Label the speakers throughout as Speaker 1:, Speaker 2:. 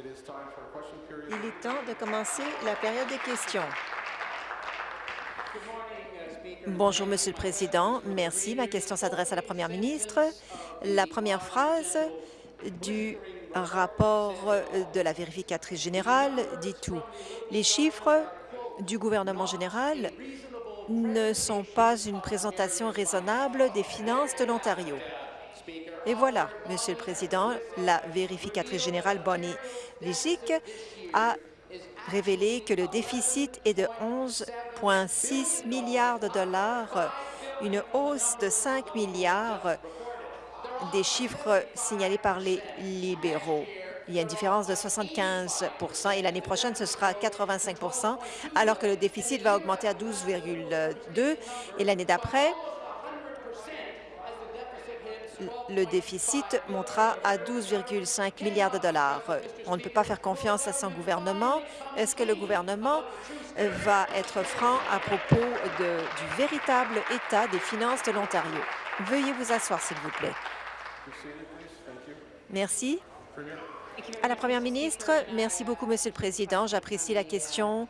Speaker 1: Il est temps de commencer la période des questions. Bonjour, Monsieur le Président. Merci. Ma question s'adresse à la Première ministre. La première phrase du rapport de la vérificatrice générale dit tout. Les chiffres du gouvernement général ne sont pas une présentation raisonnable des finances de l'Ontario. Et voilà, Monsieur le Président, la vérificatrice générale Bonnie Ligic a révélé que le déficit est de 11,6 milliards de dollars, une hausse de 5 milliards des chiffres signalés par les libéraux. Il y a une différence de 75% et l'année prochaine, ce sera 85% alors que le déficit va augmenter à 12,2 et l'année d'après, le déficit montera à 12,5 milliards de dollars. On ne peut pas faire confiance à son gouvernement. Est-ce que le gouvernement va être franc à propos du véritable état des finances de l'Ontario? Veuillez vous asseoir, s'il vous plaît. Merci. À la Première ministre, merci beaucoup, Monsieur le Président. J'apprécie la question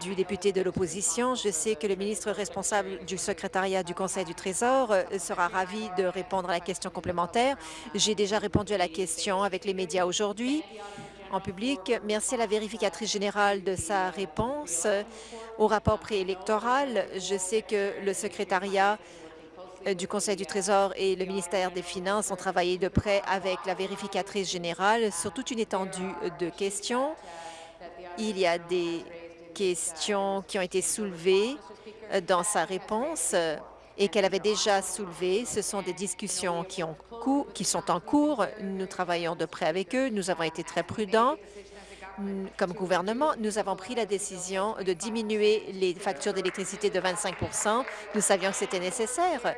Speaker 1: du député de l'opposition. Je sais que le ministre responsable du secrétariat du Conseil du Trésor euh, sera ravi de répondre à la question complémentaire. J'ai déjà répondu à la question avec les médias aujourd'hui en public. Merci à la vérificatrice générale de sa réponse au rapport préélectoral. Je sais que le secrétariat euh, du Conseil du Trésor et le ministère des Finances ont travaillé de près avec la vérificatrice générale sur toute une étendue de questions. Il y a des questions qui ont été soulevées euh, dans sa réponse euh, et qu'elle avait déjà soulevées. Ce sont des discussions qui, ont qui sont en cours. Nous travaillons de près avec eux. Nous avons été très prudents. Comme gouvernement, nous avons pris la décision de diminuer les factures d'électricité de 25 Nous savions que c'était nécessaire.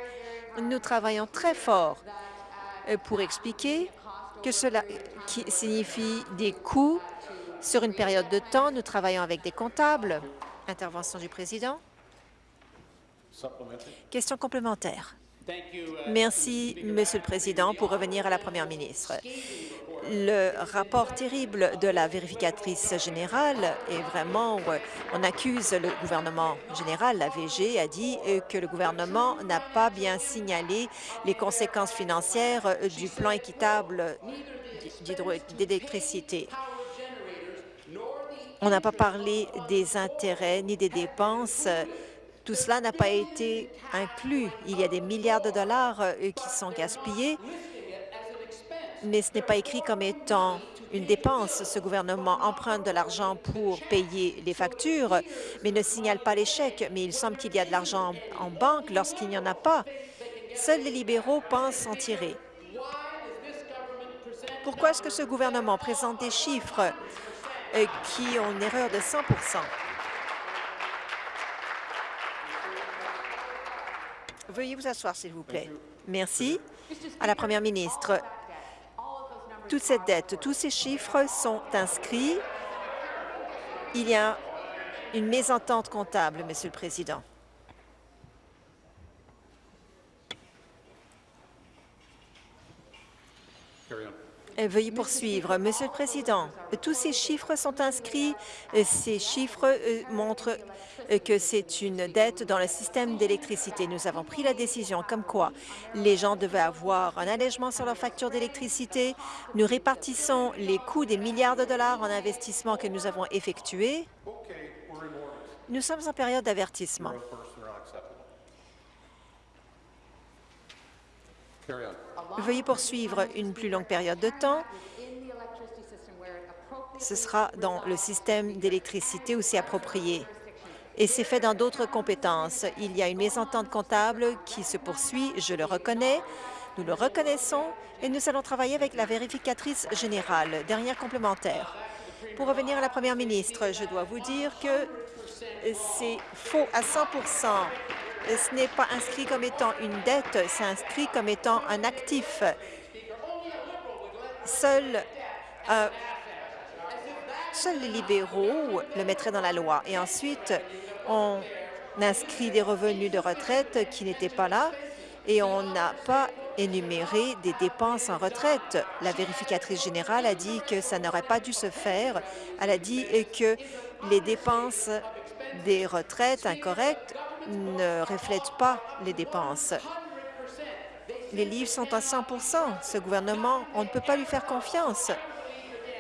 Speaker 1: Nous travaillons très fort euh, pour expliquer que cela signifie des coûts sur une période de temps, nous travaillons avec des comptables. Intervention du président. Question complémentaire. Merci, Monsieur le Président. Pour revenir à la Première ministre, le rapport terrible de la vérificatrice générale est vraiment, on accuse le gouvernement général, la VG, a dit que le gouvernement n'a pas bien signalé les conséquences financières du plan équitable d'électricité. On n'a pas parlé des intérêts ni des dépenses. Tout cela n'a pas été inclus. Il y a des milliards de dollars euh, qui sont gaspillés, mais ce n'est pas écrit comme étant une dépense. Ce gouvernement emprunte de l'argent pour payer les factures, mais ne signale pas chèques. Mais il semble qu'il y a de l'argent en banque lorsqu'il n'y en a pas. Seuls les libéraux pensent en tirer. Pourquoi est-ce que ce gouvernement présente des chiffres? Qui ont une erreur de 100% Veuillez vous asseoir, s'il vous plaît. Merci. À la Première ministre, toute cette dette, tous ces chiffres sont inscrits. Il y a une mésentente comptable, Monsieur le Président. Veuillez poursuivre. Monsieur le Président, tous ces chiffres sont inscrits. Euh, ces chiffres euh, montrent que c'est une dette dans le système d'électricité. Nous avons pris la décision comme quoi les gens devaient avoir un allègement sur leur facture d'électricité. Nous répartissons les coûts des milliards de dollars en investissement que nous avons effectués. Nous sommes en période d'avertissement. Veuillez poursuivre une plus longue période de temps. Ce sera dans le système d'électricité c'est approprié. Et c'est fait dans d'autres compétences. Il y a une mésentente comptable qui se poursuit, je le reconnais. Nous le reconnaissons et nous allons travailler avec la vérificatrice générale. Dernière complémentaire. Pour revenir à la première ministre, je dois vous dire que c'est faux à 100 ce n'est pas inscrit comme étant une dette, c'est inscrit comme étant un actif. Seul, euh, seuls les libéraux le mettraient dans la loi. Et ensuite, on inscrit des revenus de retraite qui n'étaient pas là et on n'a pas énumérer des dépenses en retraite. La vérificatrice générale a dit que ça n'aurait pas dû se faire. Elle a dit que les dépenses des retraites incorrectes ne reflètent pas les dépenses. Les livres sont à 100% Ce gouvernement, on ne peut pas lui faire confiance.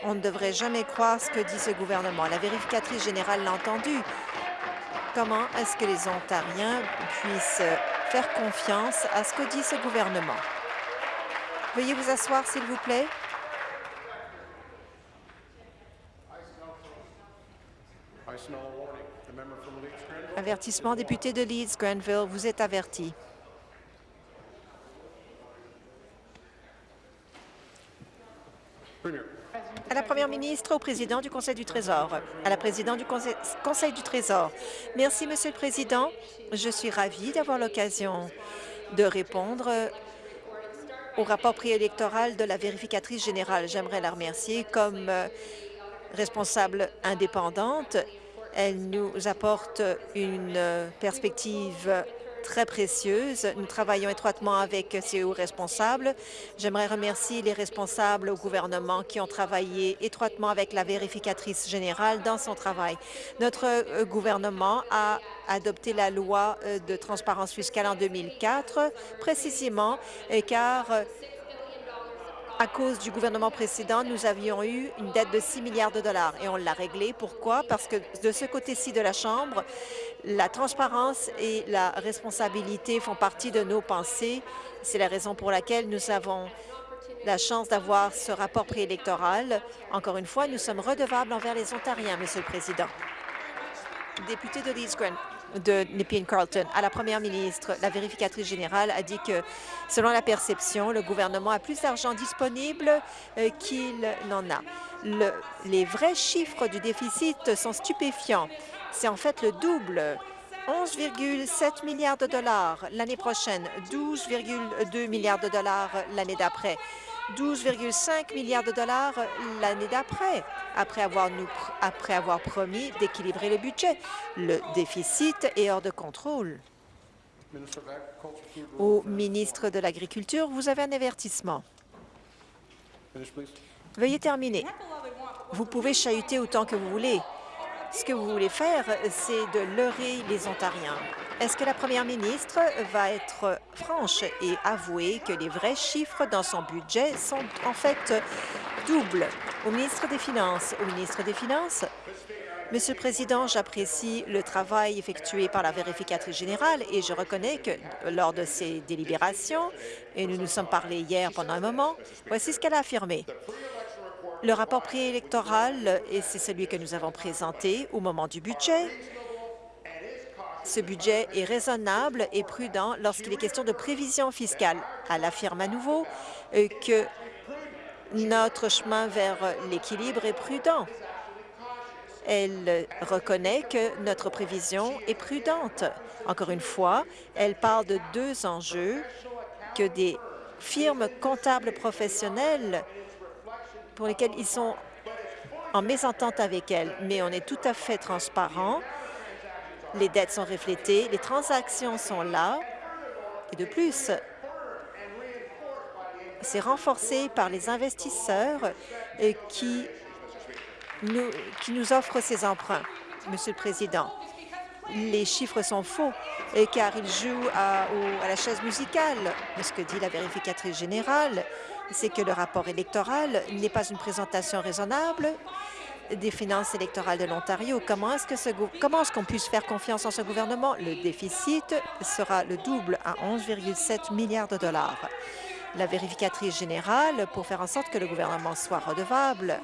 Speaker 1: On ne devrait jamais croire ce que dit ce gouvernement. La vérificatrice générale l'a entendu. Comment est-ce que les Ontariens puissent faire confiance à ce que dit ce gouvernement? Veuillez vous asseoir, s'il vous plaît. Avertissement, député de Leeds, Grenville, vous êtes averti. À la Première ministre, au président du Conseil du Trésor, à la présidente du Conseil, Conseil du Trésor. Merci, Monsieur le Président. Je suis ravie d'avoir l'occasion de répondre au rapport préélectoral de la vérificatrice générale. J'aimerais la remercier comme euh, responsable indépendante. Elle nous apporte une perspective très précieuse. Nous travaillons étroitement avec hauts responsables. J'aimerais remercier les responsables au gouvernement qui ont travaillé étroitement avec la vérificatrice générale dans son travail. Notre euh, gouvernement a adopté la loi euh, de transparence fiscale en 2004, précisément euh, car à cause du gouvernement précédent, nous avions eu une dette de 6 milliards de dollars et on l'a réglée. Pourquoi? Parce que de ce côté-ci de la Chambre, la transparence et la responsabilité font partie de nos pensées. C'est la raison pour laquelle nous avons la chance d'avoir ce rapport préélectoral. Encore une fois, nous sommes redevables envers les Ontariens, Monsieur le Président. Député de Leeds de Nepean Carlton. À la première ministre, la vérificatrice générale a dit que, selon la perception, le gouvernement a plus d'argent disponible euh, qu'il n'en a. Le, les vrais chiffres du déficit sont stupéfiants. C'est en fait le double. 11,7 milliards de dollars l'année prochaine, 12,2 milliards de dollars l'année d'après. 12,5 milliards de dollars l'année d'après, après avoir, nous, après avoir promis d'équilibrer le budget. Le déficit est hors de contrôle. Au ministre de l'Agriculture, vous avez un avertissement. Veuillez terminer. Vous pouvez chahuter autant que vous voulez. Ce que vous voulez faire, c'est de leurrer les Ontariens. Est-ce que la première ministre va être franche et avouer que les vrais chiffres dans son budget sont en fait doubles? Au ministre des Finances, au ministre des Finances, Monsieur le Président, j'apprécie le travail effectué par la vérificatrice générale et je reconnais que lors de ces délibérations, et nous nous sommes parlé hier pendant un moment, voici ce qu'elle a affirmé. Le rapport préélectoral, et c'est celui que nous avons présenté au moment du budget, ce budget est raisonnable et prudent lorsqu'il est question de prévision fiscale. Elle affirme à nouveau euh, que notre chemin vers l'équilibre est prudent. Elle reconnaît que notre prévision est prudente. Encore une fois, elle parle de deux enjeux que des firmes comptables professionnelles pour lesquels ils sont en mésentente avec elle, mais on est tout à fait transparent. Les dettes sont reflétées, les transactions sont là, et de plus, c'est renforcé par les investisseurs euh, qui nous, qui nous offrent ces emprunts. Monsieur le Président, les chiffres sont faux car ils jouent à, à la chaise musicale. Ce que dit la vérificatrice générale, c'est que le rapport électoral n'est pas une présentation raisonnable des finances électorales de l'Ontario. Comment est-ce qu'on puisse faire confiance en ce gouvernement? Le déficit sera le double à 11,7 milliards de dollars. La vérificatrice générale, pour faire en sorte que le gouvernement soit redevable,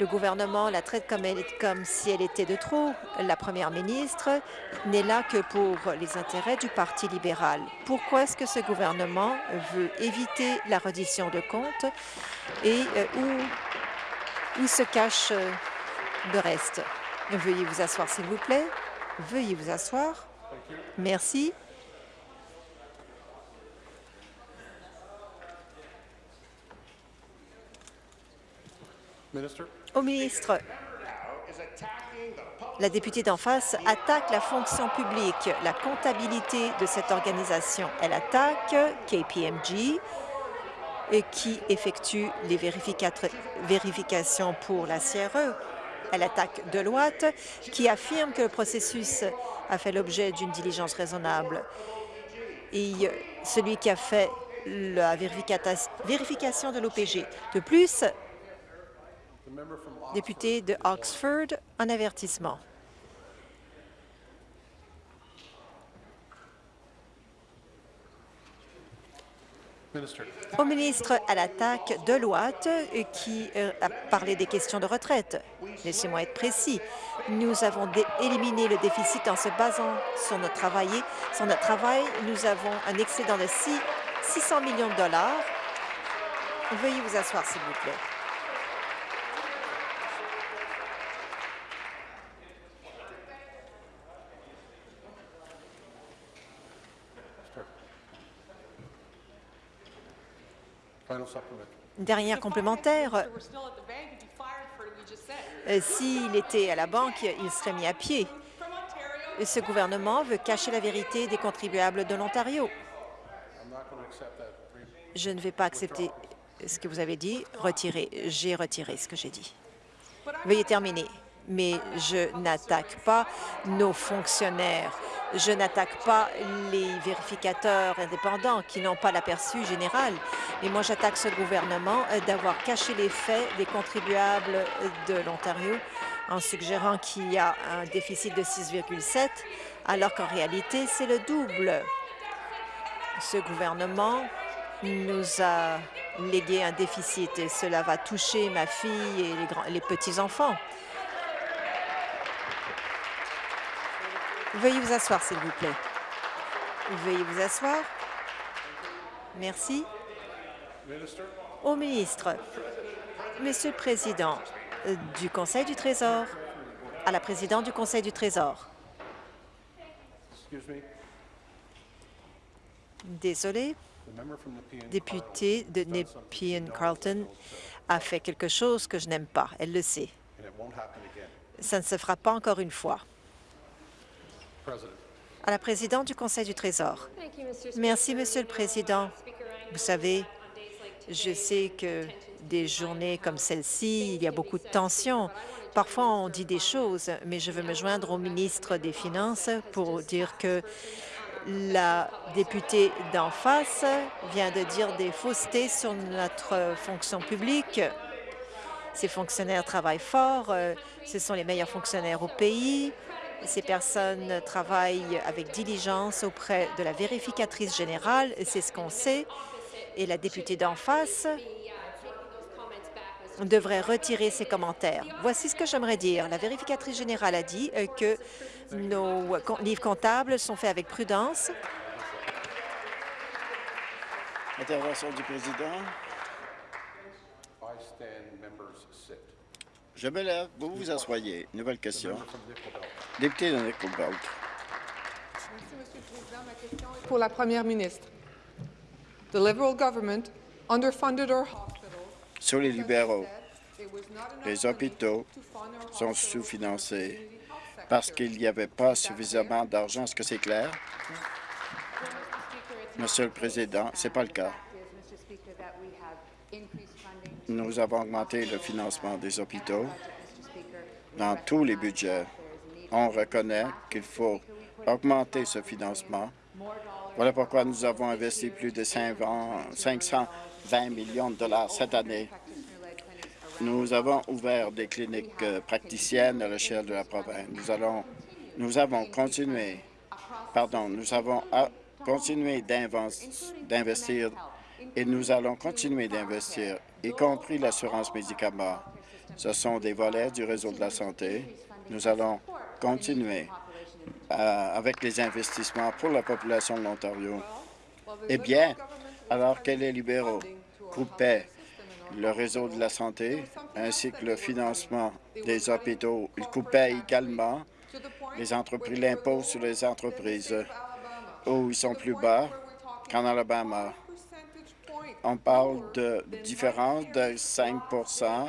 Speaker 1: le gouvernement la traite comme, si elle était de trop. La première ministre n'est là que pour les intérêts du Parti libéral. Pourquoi est-ce que ce gouvernement veut éviter la reddition de comptes et euh, où, se cache euh, le reste? Veuillez vous asseoir, s'il vous plaît. Veuillez vous asseoir. Merci. Au ministre, La députée d'en face attaque la fonction publique, la comptabilité de cette organisation. Elle attaque KPMG, qui effectue les vérifications pour la CRE. Elle attaque Deloitte, qui affirme que le processus a fait l'objet d'une diligence raisonnable. Et celui qui a fait la vérification de l'OPG. De plus, député de Oxford, un avertissement. Au ministre à l'attaque de Deloitte, qui euh, a parlé des questions de retraite. Laissez-moi être précis. Nous avons éliminé le déficit en se basant sur notre travail. Sur notre travail, nous avons un excédent de 600 millions de dollars. Veuillez vous asseoir, s'il vous plaît. Dernière complémentaire. Euh, s'il était à la banque, il serait mis à pied. Ce gouvernement veut cacher la vérité des contribuables de l'Ontario. Je ne vais pas accepter ce que vous avez dit. Retirez. J'ai retiré ce que j'ai dit. Veuillez terminer mais je n'attaque pas nos fonctionnaires. Je n'attaque pas les vérificateurs indépendants qui n'ont pas l'aperçu général. Mais moi, j'attaque ce gouvernement euh, d'avoir caché les faits des contribuables de l'Ontario en suggérant qu'il y a un déficit de 6,7 alors qu'en réalité, c'est le double. Ce gouvernement nous a légué un déficit et cela va toucher ma fille et les, les petits-enfants. Veuillez vous asseoir, s'il vous plaît. Veuillez vous asseoir. Merci. Au ministre, Monsieur le Président du Conseil du Trésor, à la présidente du Conseil du Trésor. Désolé, député de Nepean Carlton a fait quelque chose que je n'aime pas. Elle le sait. Ça ne se fera pas encore une fois à la présidente du Conseil du Trésor. Merci, Monsieur le Président. Vous savez, je sais que des journées comme celle-ci, il y a beaucoup de tensions. Parfois, on dit des choses, mais je veux me joindre au ministre des Finances pour dire que la députée d'en face vient de dire des faussetés sur notre fonction publique. Ces fonctionnaires travaillent fort, euh, ce sont les meilleurs fonctionnaires au pays. Ces personnes travaillent avec diligence auprès de la vérificatrice générale, c'est ce qu'on sait, et la députée d'en face devrait retirer ses commentaires. Voici ce que j'aimerais dire. La vérificatrice générale a dit euh, que nos livres comptables sont faits avec prudence.
Speaker 2: Intervention du président. Je me lève. Vous vous asseyez. Nouvelle question. Député de Nickelbelt.
Speaker 3: Merci, Monsieur le Président. Ma question est pour la Première ministre. The Liberal government underfunded our hospitals.
Speaker 2: Sur les libéraux, les hôpitaux sont sous-financés parce qu'il n'y avait pas suffisamment d'argent. Est-ce que c'est clair? Monsieur le Président, ce n'est pas le cas. Nous avons augmenté le financement des hôpitaux dans tous les budgets. On reconnaît qu'il faut augmenter ce financement. Voilà pourquoi nous avons investi plus de 520 millions de dollars cette année. Nous avons ouvert des cliniques euh, praticiennes à l'échelle de la province. Nous, allons, nous avons continué, pardon, nous avons continué d'investir et nous allons continuer d'investir, y compris l'assurance médicaments. Ce sont des volets du réseau de la santé. Nous allons continuer euh, avec les investissements pour la population de l'Ontario. Eh bien, alors que les libéraux coupaient le réseau de la santé ainsi que le financement des hôpitaux, ils coupaient également les entreprises, l'impôt sur les entreprises, où ils sont plus bas qu'en Alabama. On parle de différence de 5%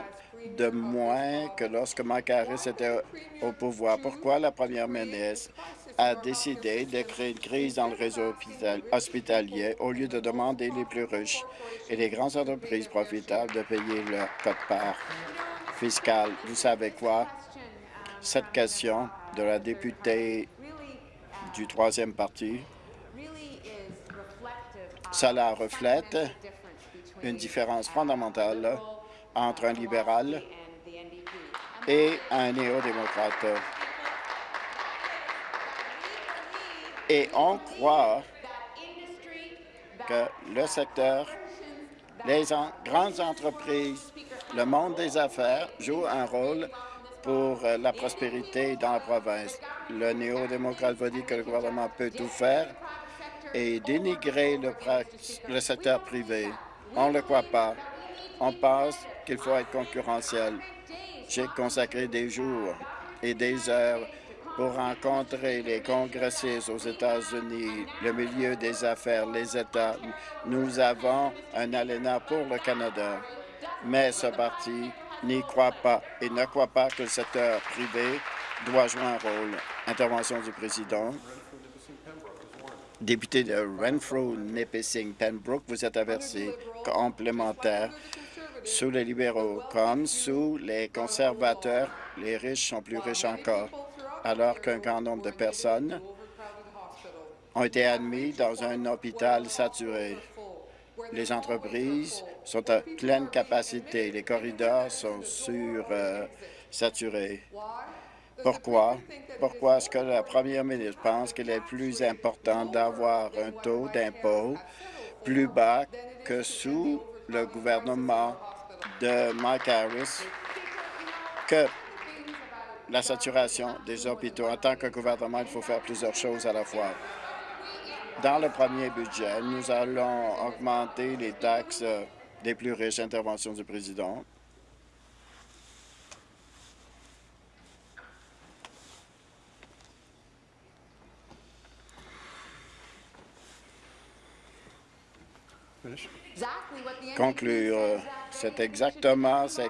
Speaker 2: de moins que lorsque Mike était au pouvoir. Pourquoi la première ministre a décidé de créer une crise dans le réseau hospitalier au lieu de demander les plus riches et les grandes entreprises profitables de payer leur cote-part fiscale? Vous savez quoi? Cette question de la députée du troisième parti, cela reflète une différence fondamentale entre un libéral et un néo-démocrate. Et on croit que le secteur, les grandes entreprises, le monde des affaires jouent un rôle pour euh, la prospérité dans la province. Le néo-démocrate va dire que le gouvernement peut tout faire et dénigrer le, secteur privé. On ne le croit pas. On pense qu'il faut être concurrentiel. J'ai consacré des jours et des heures pour rencontrer les congressistes aux États-Unis, le milieu des affaires, les États. Nous avons un ALENA pour le Canada, mais ce parti n'y croit pas et ne croit pas que le secteur privé doit jouer un rôle. Intervention du président. Député de Renfrew, Nipissing, Pembroke, vous êtes averti complémentaire sous les libéraux comme sous les conservateurs, les riches sont plus riches encore, alors qu'un grand nombre de personnes ont été admis dans un hôpital saturé. Les entreprises sont à pleine capacité. Les corridors sont sur-saturés. Euh, Pourquoi? Pourquoi est-ce que la première ministre pense qu'il est plus important d'avoir un taux d'impôt plus bas que sous le gouvernement de Mike Harris que la saturation des hôpitaux? En tant que gouvernement, il faut faire plusieurs choses à la fois. Dans le premier budget, nous allons augmenter les taxes des plus riches. Intervention du président. Conclure, euh, c'est exactement ce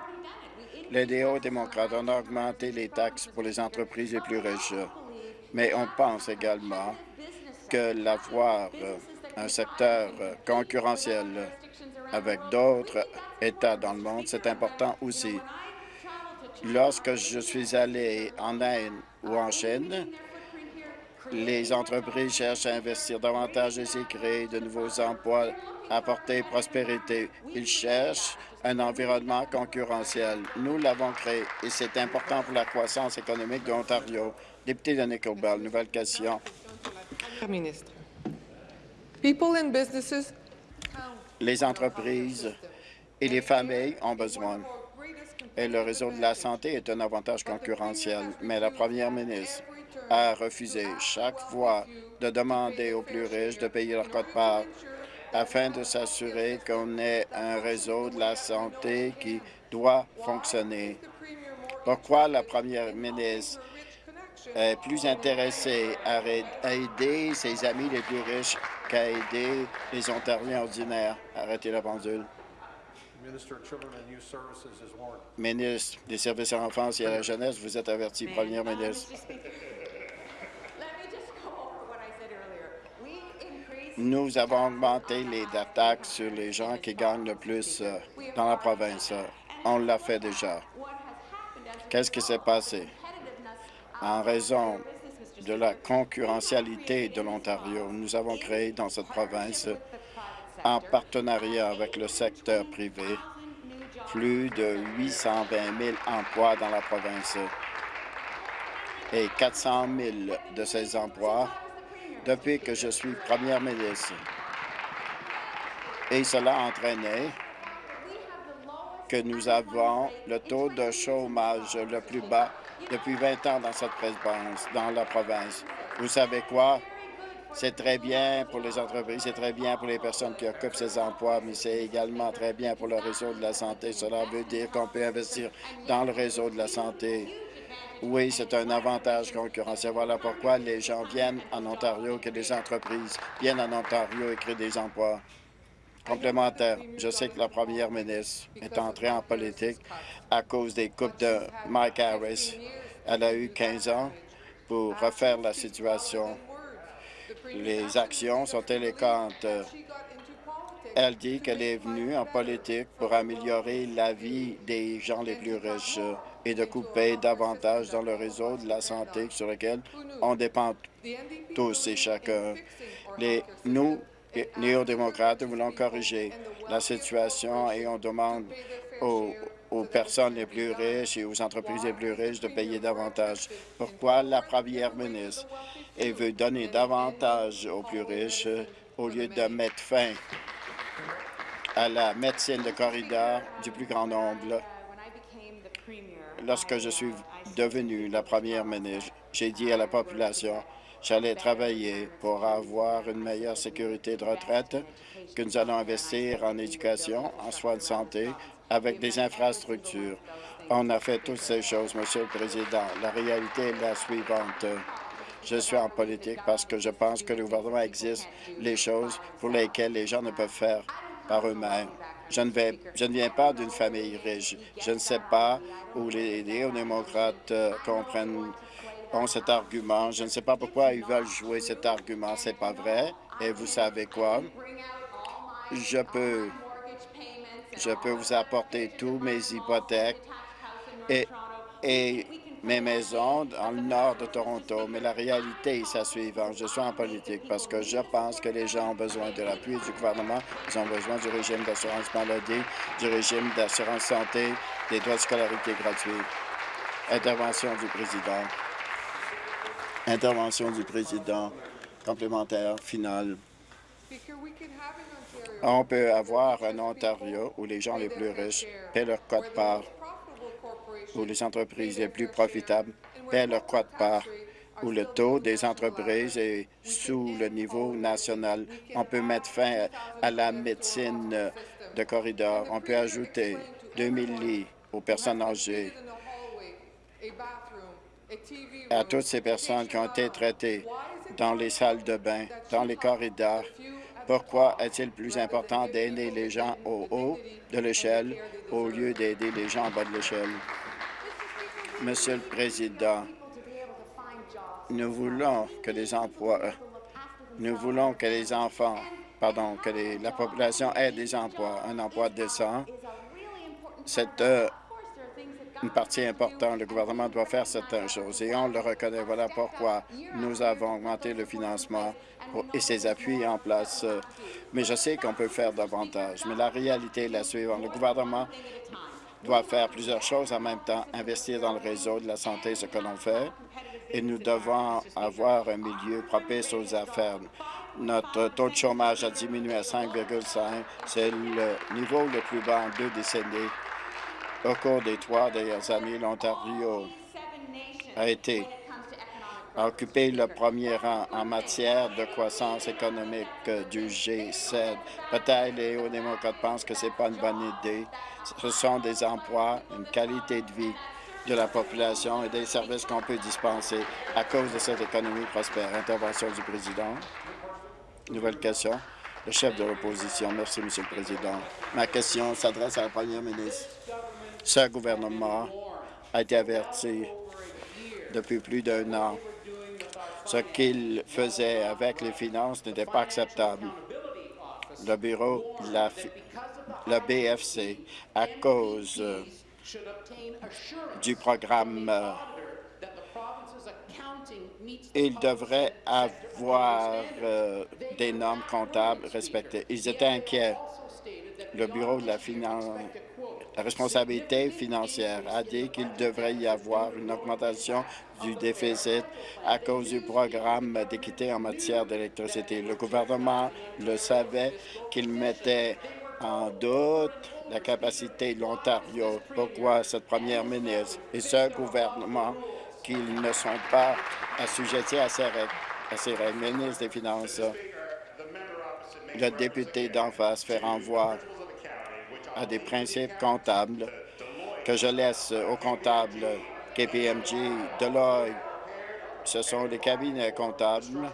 Speaker 2: les néo-démocrates ont augmenté les taxes pour les entreprises les plus riches. Mais on pense également que l'avoir euh, un secteur euh, concurrentiel avec d'autres États dans le monde, c'est important aussi. Lorsque je suis allé en Inde ou en Chine, les entreprises cherchent à investir davantage et créer de nouveaux emplois, apporter prospérité. Ils cherchent un environnement concurrentiel. Nous l'avons créé et c'est important pour la croissance économique de l'Ontario. Député de Nickelbell, nouvelle question.
Speaker 3: Ministre. People and businesses
Speaker 2: les entreprises et les familles ont besoin. Et le réseau de la santé est un avantage concurrentiel, mais la première ministre a refusé chaque fois de demander aux plus riches de payer leur code-part afin de s'assurer qu'on ait un réseau de la santé qui doit fonctionner. Pourquoi la première ministre est plus intéressée à aider ses amis les plus riches qu'à aider les Ontariens ordinaires? Arrêtez la pendule. Ministre des Services à l'enfance et à la jeunesse, vous êtes averti, Première ministre. Nous avons augmenté les attaques sur les gens qui gagnent le plus euh, dans la province. On l'a fait déjà. Qu'est-ce qui s'est passé? En raison de la concurrentialité de l'Ontario. Nous avons créé dans cette province, en partenariat avec le secteur privé, plus de 820 000 emplois dans la province et 400 000 de ces emplois depuis que je suis première ministre. Et cela a entraîné que nous avons le taux de chômage le plus bas depuis 20 ans dans cette province, dans la province. Vous savez quoi? C'est très bien pour les entreprises, c'est très bien pour les personnes qui occupent ces emplois, mais c'est également très bien pour le réseau de la santé. Cela veut dire qu'on peut investir dans le réseau de la santé. Oui, c'est un avantage concurrentiel. Voilà pourquoi les gens viennent en Ontario, que les entreprises viennent en Ontario et créent des emplois. Complémentaire, je sais que la première ministre est entrée en politique à cause des coupes de Mike Harris. Elle a eu 15 ans pour refaire la situation. Les actions sont élégantes. Elle dit qu'elle est venue en politique pour améliorer la vie des gens les plus riches et de couper davantage dans le réseau de la santé sur lequel on dépend tous et chacun. Les, nous, néo-démocrates, voulons corriger la situation et on demande aux, aux personnes les plus riches et aux entreprises les plus riches de payer davantage. Pourquoi la première ministre veut donner davantage aux plus riches au lieu de mettre fin à la médecine de corridor du plus grand nombre? Lorsque je suis devenue la première ministre, j'ai dit à la population J'allais travailler pour avoir une meilleure sécurité de retraite, que nous allons investir en éducation, en soins de santé, avec des infrastructures. On a fait toutes ces choses, Monsieur le Président. La réalité est la suivante. Je suis en politique parce que je pense que le gouvernement existe les choses pour lesquelles les gens ne peuvent faire par eux-mêmes. Je ne, vais, je ne viens pas d'une famille riche. Je ne sais pas où les néo-démocrates euh, comprennent ont cet argument. Je ne sais pas pourquoi ils veulent jouer cet argument. C'est pas vrai. Et vous savez quoi? Je peux, je peux vous apporter tous mes hypothèques et, et mes maisons dans le nord de Toronto, mais la réalité est la suivante. Je suis en politique parce que je pense que les gens ont besoin de l'appui du gouvernement, ils ont besoin du régime d'assurance maladie, du régime d'assurance santé, des droits de scolarité gratuits. Intervention du président. Intervention du président complémentaire finale. On peut avoir un Ontario où les gens les plus riches paient leur quote-part, où les entreprises les plus profitables paient leur quote-part, où le taux des entreprises est sous le niveau national. On peut mettre fin à la médecine de corridor. On peut ajouter 2000 lits aux personnes âgées à toutes ces personnes qui ont été traitées dans les salles de bain, dans les corridors. Pourquoi est-il plus important d'aider les gens au haut de l'échelle au lieu d'aider les gens en bas de l'échelle? Monsieur le Président, nous voulons que les emplois, nous voulons que les enfants, pardon, que la population ait des emplois, un emploi décent. C'est euh, une partie importante. Le gouvernement doit faire certaines choses et on le reconnaît. Voilà pourquoi nous avons augmenté le financement et ses appuis en place. Mais je sais qu'on peut faire davantage. Mais la réalité est la suivante. Le gouvernement doit faire plusieurs choses en même temps, investir dans le réseau de la santé, ce que l'on fait, et nous devons avoir un milieu propice aux affaires. Notre taux de chômage a diminué à 5,5. C'est le niveau le plus bas en deux décennies. Au cours des trois dernières années, l'Ontario a été a occupé le premier rang en matière de croissance économique du G7. Peut-être les hauts-démocrates pensent que ce n'est pas une bonne idée. Ce sont des emplois, une qualité de vie de la population et des services qu'on peut dispenser à cause de cette économie prospère. Intervention du président. Nouvelle question. Le chef de l'opposition. Merci, Monsieur le Président. Ma question s'adresse à la première ministre. Ce gouvernement a été averti depuis plus d'un an. Ce qu'il faisait avec les finances n'était pas acceptable. Le bureau, BFC, à cause euh, du programme, euh, il devrait avoir euh, des normes comptables respectées. Ils étaient inquiets. Le bureau de la finance la responsabilité financière a dit qu'il devrait y avoir une augmentation du déficit à cause du programme d'équité en matière d'électricité. Le gouvernement le savait qu'il mettait en doute la capacité de l'Ontario. Pourquoi cette première ministre et ce gouvernement qu'ils ne sont pas assujettis à ces règles, à ces règles? Ministre des Finances, le député d'en face fait renvoi à des principes comptables que je laisse aux comptables KPMG, Deloitte. Ce sont des cabinets comptables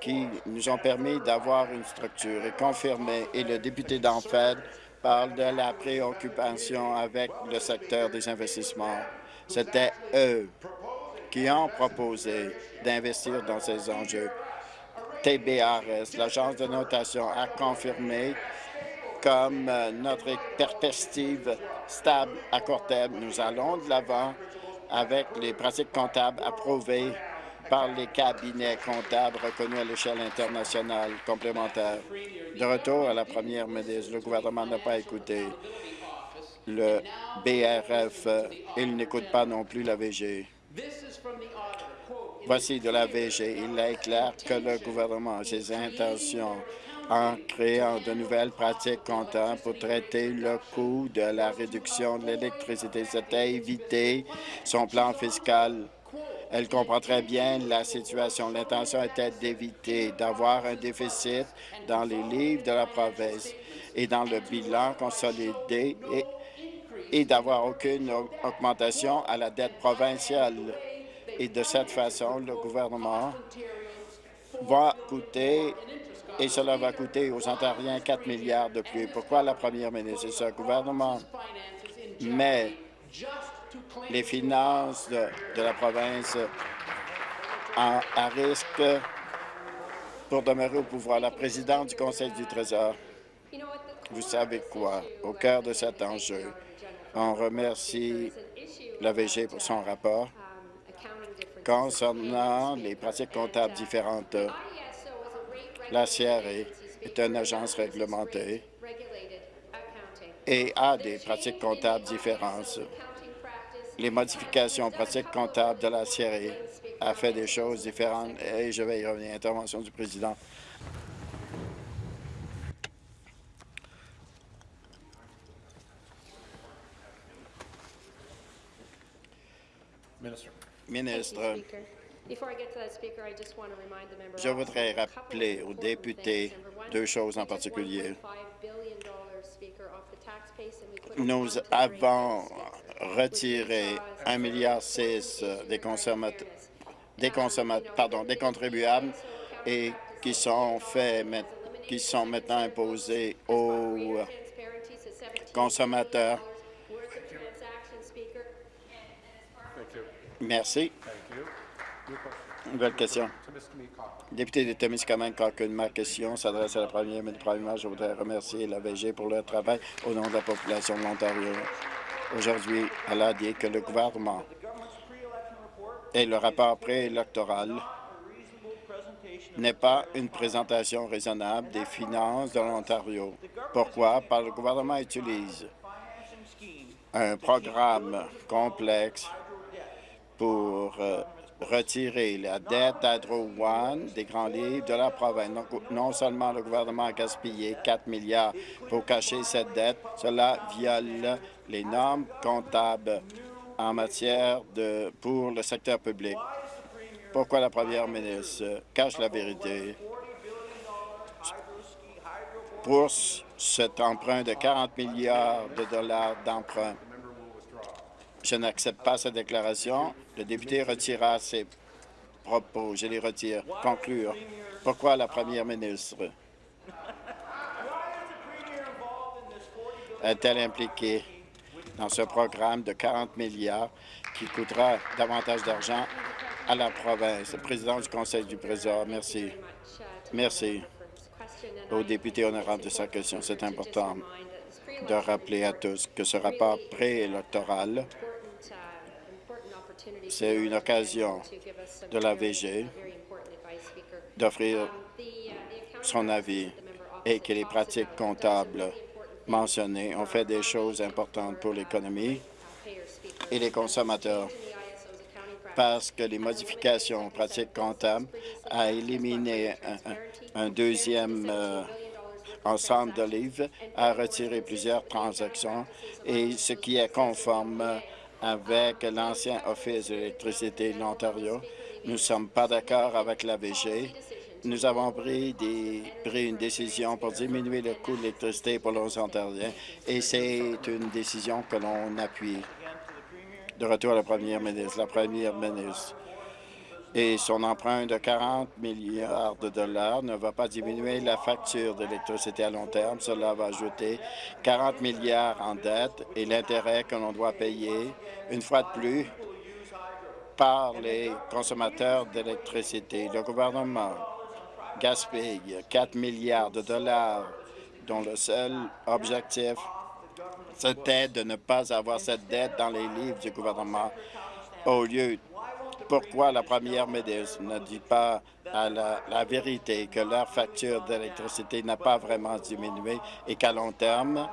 Speaker 2: qui nous ont permis d'avoir une structure et confirmée. Et le député d'Enfed parle de la préoccupation avec le secteur des investissements. C'était eux qui ont proposé d'investir dans ces enjeux. TBRS, l'agence de notation, a confirmé comme euh, notre perspective stable à court terme. Nous allons de l'avant avec les pratiques comptables approuvées par les cabinets comptables reconnus à l'échelle internationale complémentaire. De retour à la première ministre, le gouvernement n'a pas écouté le BRF. Il n'écoute pas non plus la VG. Voici de la VG. Il est clair que le gouvernement a ses intentions en créant de nouvelles pratiques comptables pour traiter le coût de la réduction de l'électricité. C'était éviter son plan fiscal. Elle comprend très bien la situation. L'intention était d'éviter d'avoir un déficit dans les livres de la province et dans le bilan consolidé et, et d'avoir aucune augmentation à la dette provinciale. Et de cette façon, le gouvernement va coûter et cela va coûter aux Ontariens 4 milliards de plus. Pourquoi la première ministre? Et ce gouvernement met les finances de, la province à risque pour demeurer au pouvoir? La présidente du Conseil du Trésor, vous savez quoi? Au cœur de cet enjeu, on remercie l'AVG pour son rapport concernant les pratiques comptables différentes. La CRE est une agence réglementée et a des pratiques comptables différentes. Les modifications pratiques comptables de la CRE a fait des choses différentes et je vais y revenir. Intervention du président. Ministre, je voudrais rappeler aux députés deux choses en particulier. Nous avons retiré 1,6 milliard des consommateurs, des consommateurs, pardon, des contribuables et qui sont faits, qui sont maintenant imposés aux consommateurs. Merci. Nouvelle question. Député de Témiscamingue, ma question s'adresse à la première ministre. Premièrement, je voudrais remercier la VG pour leur travail au nom de la population de l'Ontario. Aujourd'hui, elle a dit que le gouvernement et le rapport préélectoral n'est pas une présentation raisonnable des finances de l'Ontario. Pourquoi? Parce que le gouvernement utilise un programme complexe pour euh, retirer la dette d'Hydro One des grands livres de la province. non seulement le gouvernement a gaspillé 4 milliards pour cacher cette dette, cela viole les normes comptables en matière de pour le secteur public. Pourquoi la première ministre cache la vérité? Pour cet emprunt de 40 milliards de dollars d'emprunt? Je n'accepte pas cette déclaration. Le député retira ses propos. Je les retire. Conclure. Pourquoi la première ministre est-elle impliquée dans ce programme de 40 milliards qui coûtera davantage d'argent à la province? Le président du Conseil du Trésor, merci. Merci aux députés honorables de sa question. C'est important de rappeler à tous que ce rapport préélectoral c'est une occasion de la VG d'offrir son avis et que les pratiques comptables mentionnées. Ont fait des choses importantes pour l'économie et les consommateurs. Parce que les modifications pratiques comptables a éliminé un, deuxième euh, ensemble de livres, a retiré plusieurs transactions et ce qui est conforme avec l'ancien Office de l'électricité de l'Ontario. Nous ne sommes pas d'accord avec la VG. Nous avons pris, une décision pour diminuer le coût de l'électricité pour les Ontariens et c'est une décision que l'on appuie. De retour à la première ministre. La première ministre, et son emprunt de 40 milliards de dollars ne va pas diminuer la facture d'électricité à long terme. Cela va ajouter 40 milliards en dette et l'intérêt que l'on doit payer, une fois de plus, par les consommateurs d'électricité. Le gouvernement gaspille 4 milliards de dollars dont le seul objectif, c'était de ne pas avoir cette dette dans les livres du gouvernement au lieu pourquoi la première ministre ne dit pas à la, vérité que leur facture d'électricité n'a pas vraiment diminué et qu'à long terme,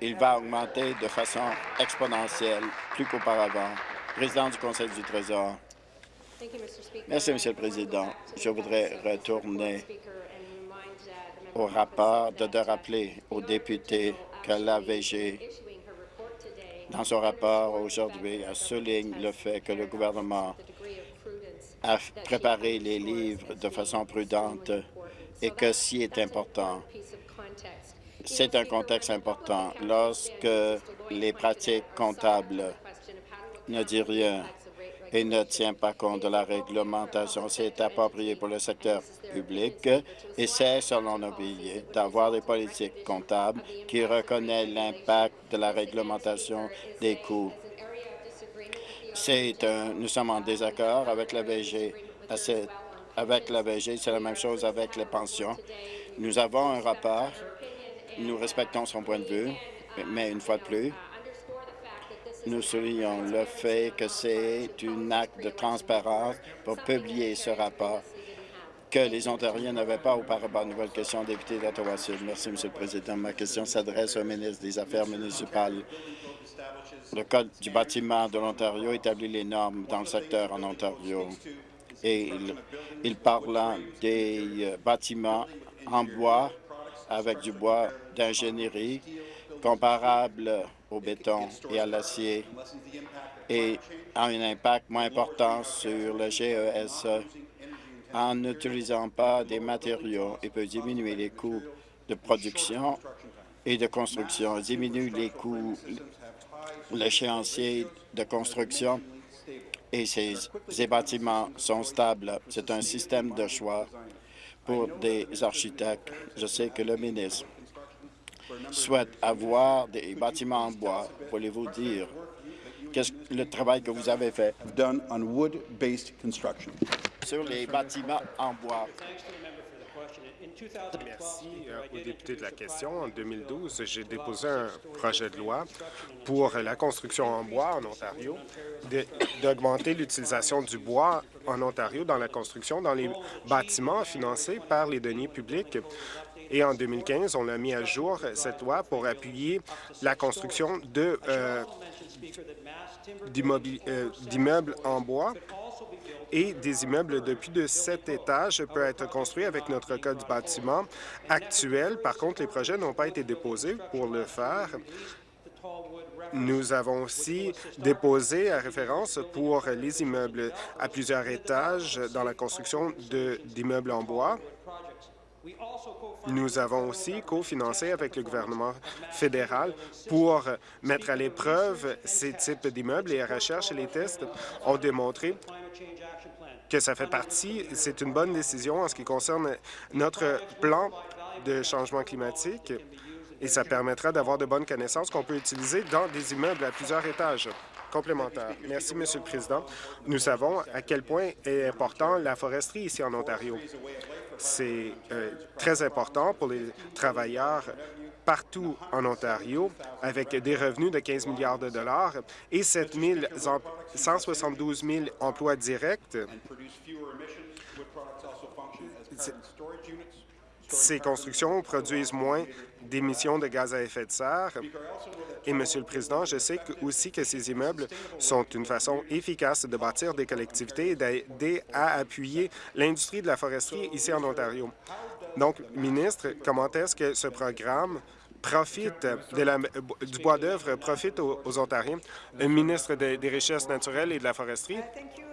Speaker 2: il va augmenter de façon exponentielle, plus qu'auparavant? Président du Conseil du Trésor. Merci, Monsieur le Président. Je voudrais retourner au rapport de, de rappeler aux députés que l'AVG dans son rapport aujourd'hui, souligne le fait que le gouvernement a préparé les livres de façon prudente et que si est important, c'est un contexte important. Lorsque les pratiques comptables ne disent rien et ne tient pas compte de la réglementation. C'est approprié pour le secteur public et c'est, selon nos billets, d'avoir des politiques comptables qui reconnaissent l'impact de la réglementation des coûts. C'est nous sommes en désaccord avec la VG. Avec la VG, c'est la même chose avec les pensions. Nous avons un rapport, nous respectons son point de vue, mais une fois de plus, nous soulignons le fait que c'est un acte de transparence pour publier ce rapport que les Ontariens n'avaient pas auparavant. Nouvelle question, député d'Ottawa-Sud. Merci, M. le Président. Ma question s'adresse au ministre des Affaires municipales. Le Code du bâtiment de l'Ontario établit les normes dans le secteur en Ontario et il, il parle des euh, bâtiments en bois avec du bois d'ingénierie comparable au béton et à l'acier et a un impact moins important sur le GES en n'utilisant pas des matériaux et peut diminuer les coûts de production et de construction, diminue les coûts, l'échéancier de construction et ces, ces bâtiments sont stables. C'est un système de choix pour des architectes. Je sais que le ministre souhaite avoir des bâtiments en bois, voulez-vous dire? Qu'est-ce le travail que vous avez fait?
Speaker 4: Done on wood-based construction.
Speaker 2: sur les bâtiments en bois?
Speaker 5: Merci euh, au député de la question. En 2012, j'ai déposé un projet de loi pour la construction en bois en Ontario, d'augmenter l'utilisation du bois en Ontario dans la construction, dans les bâtiments financés par les deniers publics. Et en 2015, on a mis à jour cette loi pour appuyer la construction euh, euh, d'immeubles en bois et des immeubles de plus de sept étages peuvent être construits avec notre code du bâtiment actuel. Par contre, les projets n'ont pas été déposés pour le faire. Nous avons aussi déposé à référence pour les immeubles à plusieurs étages dans la construction d'immeubles en bois. Nous avons aussi cofinancé avec le gouvernement fédéral pour mettre à l'épreuve ces types d'immeubles et la recherche et les tests ont démontré que ça fait partie, c'est une bonne décision en ce qui concerne notre plan de changement climatique et ça permettra d'avoir de bonnes connaissances qu'on peut utiliser dans des immeubles à plusieurs étages Merci, Monsieur le Président. Nous savons à quel point est important la foresterie ici en Ontario. C'est euh, très important pour les travailleurs partout en Ontario, avec des revenus de 15 milliards de dollars et 7 172 000 emplois directs. Ces constructions produisent moins d'émissions de gaz à effet de serre. Et, Monsieur le Président, je sais aussi que ces immeubles sont une façon efficace de bâtir des collectivités et d'aider à appuyer l'industrie de la foresterie ici en Ontario. Donc, ministre, comment est-ce que ce programme profite du bois d'œuvre profite aux, Ontariens. Ministre des Richesses naturelles et de la foresterie.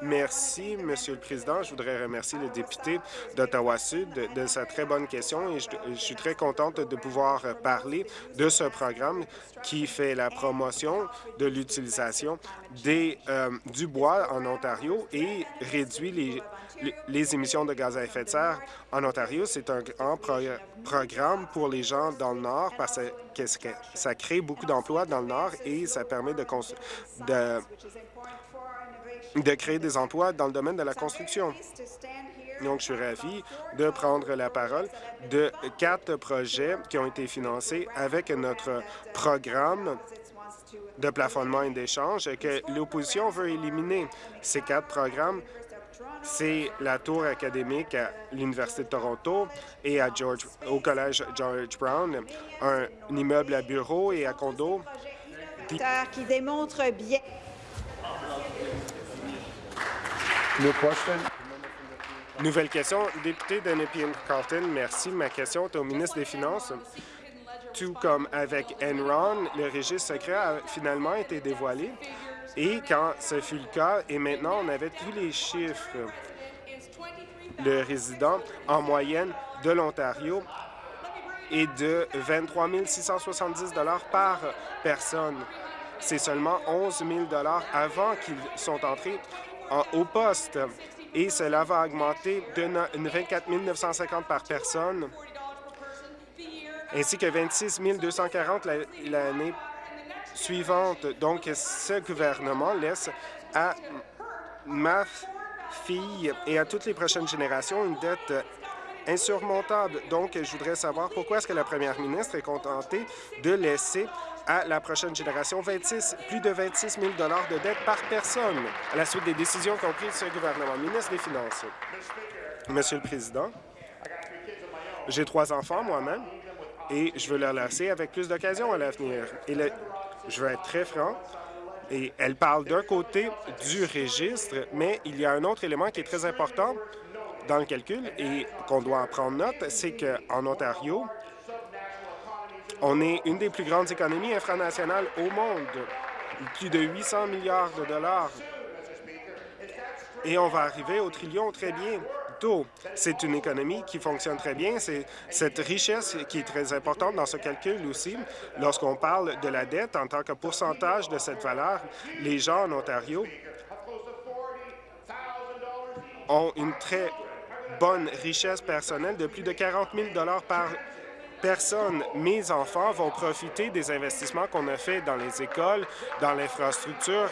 Speaker 5: Merci, Monsieur le Président. Je voudrais remercier le député d'Ottawa-Sud de, sa très bonne question et je, je suis très contente de pouvoir parler de ce programme qui fait la promotion de l'utilisation euh, du bois en Ontario et réduit les, les, émissions de gaz à effet de serre en Ontario. C'est un grand programme pour les gens dans le Nord parce que ça crée beaucoup d'emplois dans le Nord et ça permet de, de, créer des emplois dans le domaine de la construction. Donc, je suis ravi de prendre la parole de quatre projets qui ont été financés avec notre programme de plafonnement et d'échange que l'opposition veut éliminer. Ces quatre programmes, c'est la tour académique à l'Université de Toronto et à George, au Collège George Brown, un, immeuble à bureaux et à condos.
Speaker 6: qui démontre bien...
Speaker 5: Nouvelle question. Député de Nepean-Carlton, merci. Ma question est au ministre des Finances. Tout comme avec Enron, le registre secret a finalement été dévoilé. Et quand ce fut le cas, et maintenant on avait tous les chiffres, le résident en moyenne de l'Ontario est de 23 670 par personne. C'est seulement 11 000 avant qu'ils sont entrés au poste et cela va augmenter de 24 950 par personne, ainsi que 26 240 l'année suivante. Donc, ce gouvernement laisse à ma fille et à toutes les prochaines générations une dette insurmontable. Donc, je voudrais savoir pourquoi est-ce que la première ministre est contentée de laisser à la prochaine génération 26, plus de 26 000 de dette par personne à la suite des décisions qu'ont prises ce gouvernement. Ministre des Finances. Monsieur le Président, j'ai trois enfants moi-même et je veux leur laisser avec plus d'occasions à l'avenir. Je veux être très franc, et elle parle d'un côté du registre, mais il y a un autre élément qui est très important dans le calcul et qu'on doit en prendre note, c'est qu'en Ontario, on est une des plus grandes économies infranationales au monde, plus de 800 milliards de dollars. Et on va arriver au trillion très C'est une économie qui fonctionne très bien. C'est cette richesse qui est très importante dans ce calcul aussi. Lorsqu'on parle de la dette en tant que pourcentage de cette valeur, les gens en Ontario ont une très bonne richesse personnelle de plus de 40 000 par personne. Mes enfants vont profiter des investissements qu'on a faits dans les écoles, dans l'infrastructure.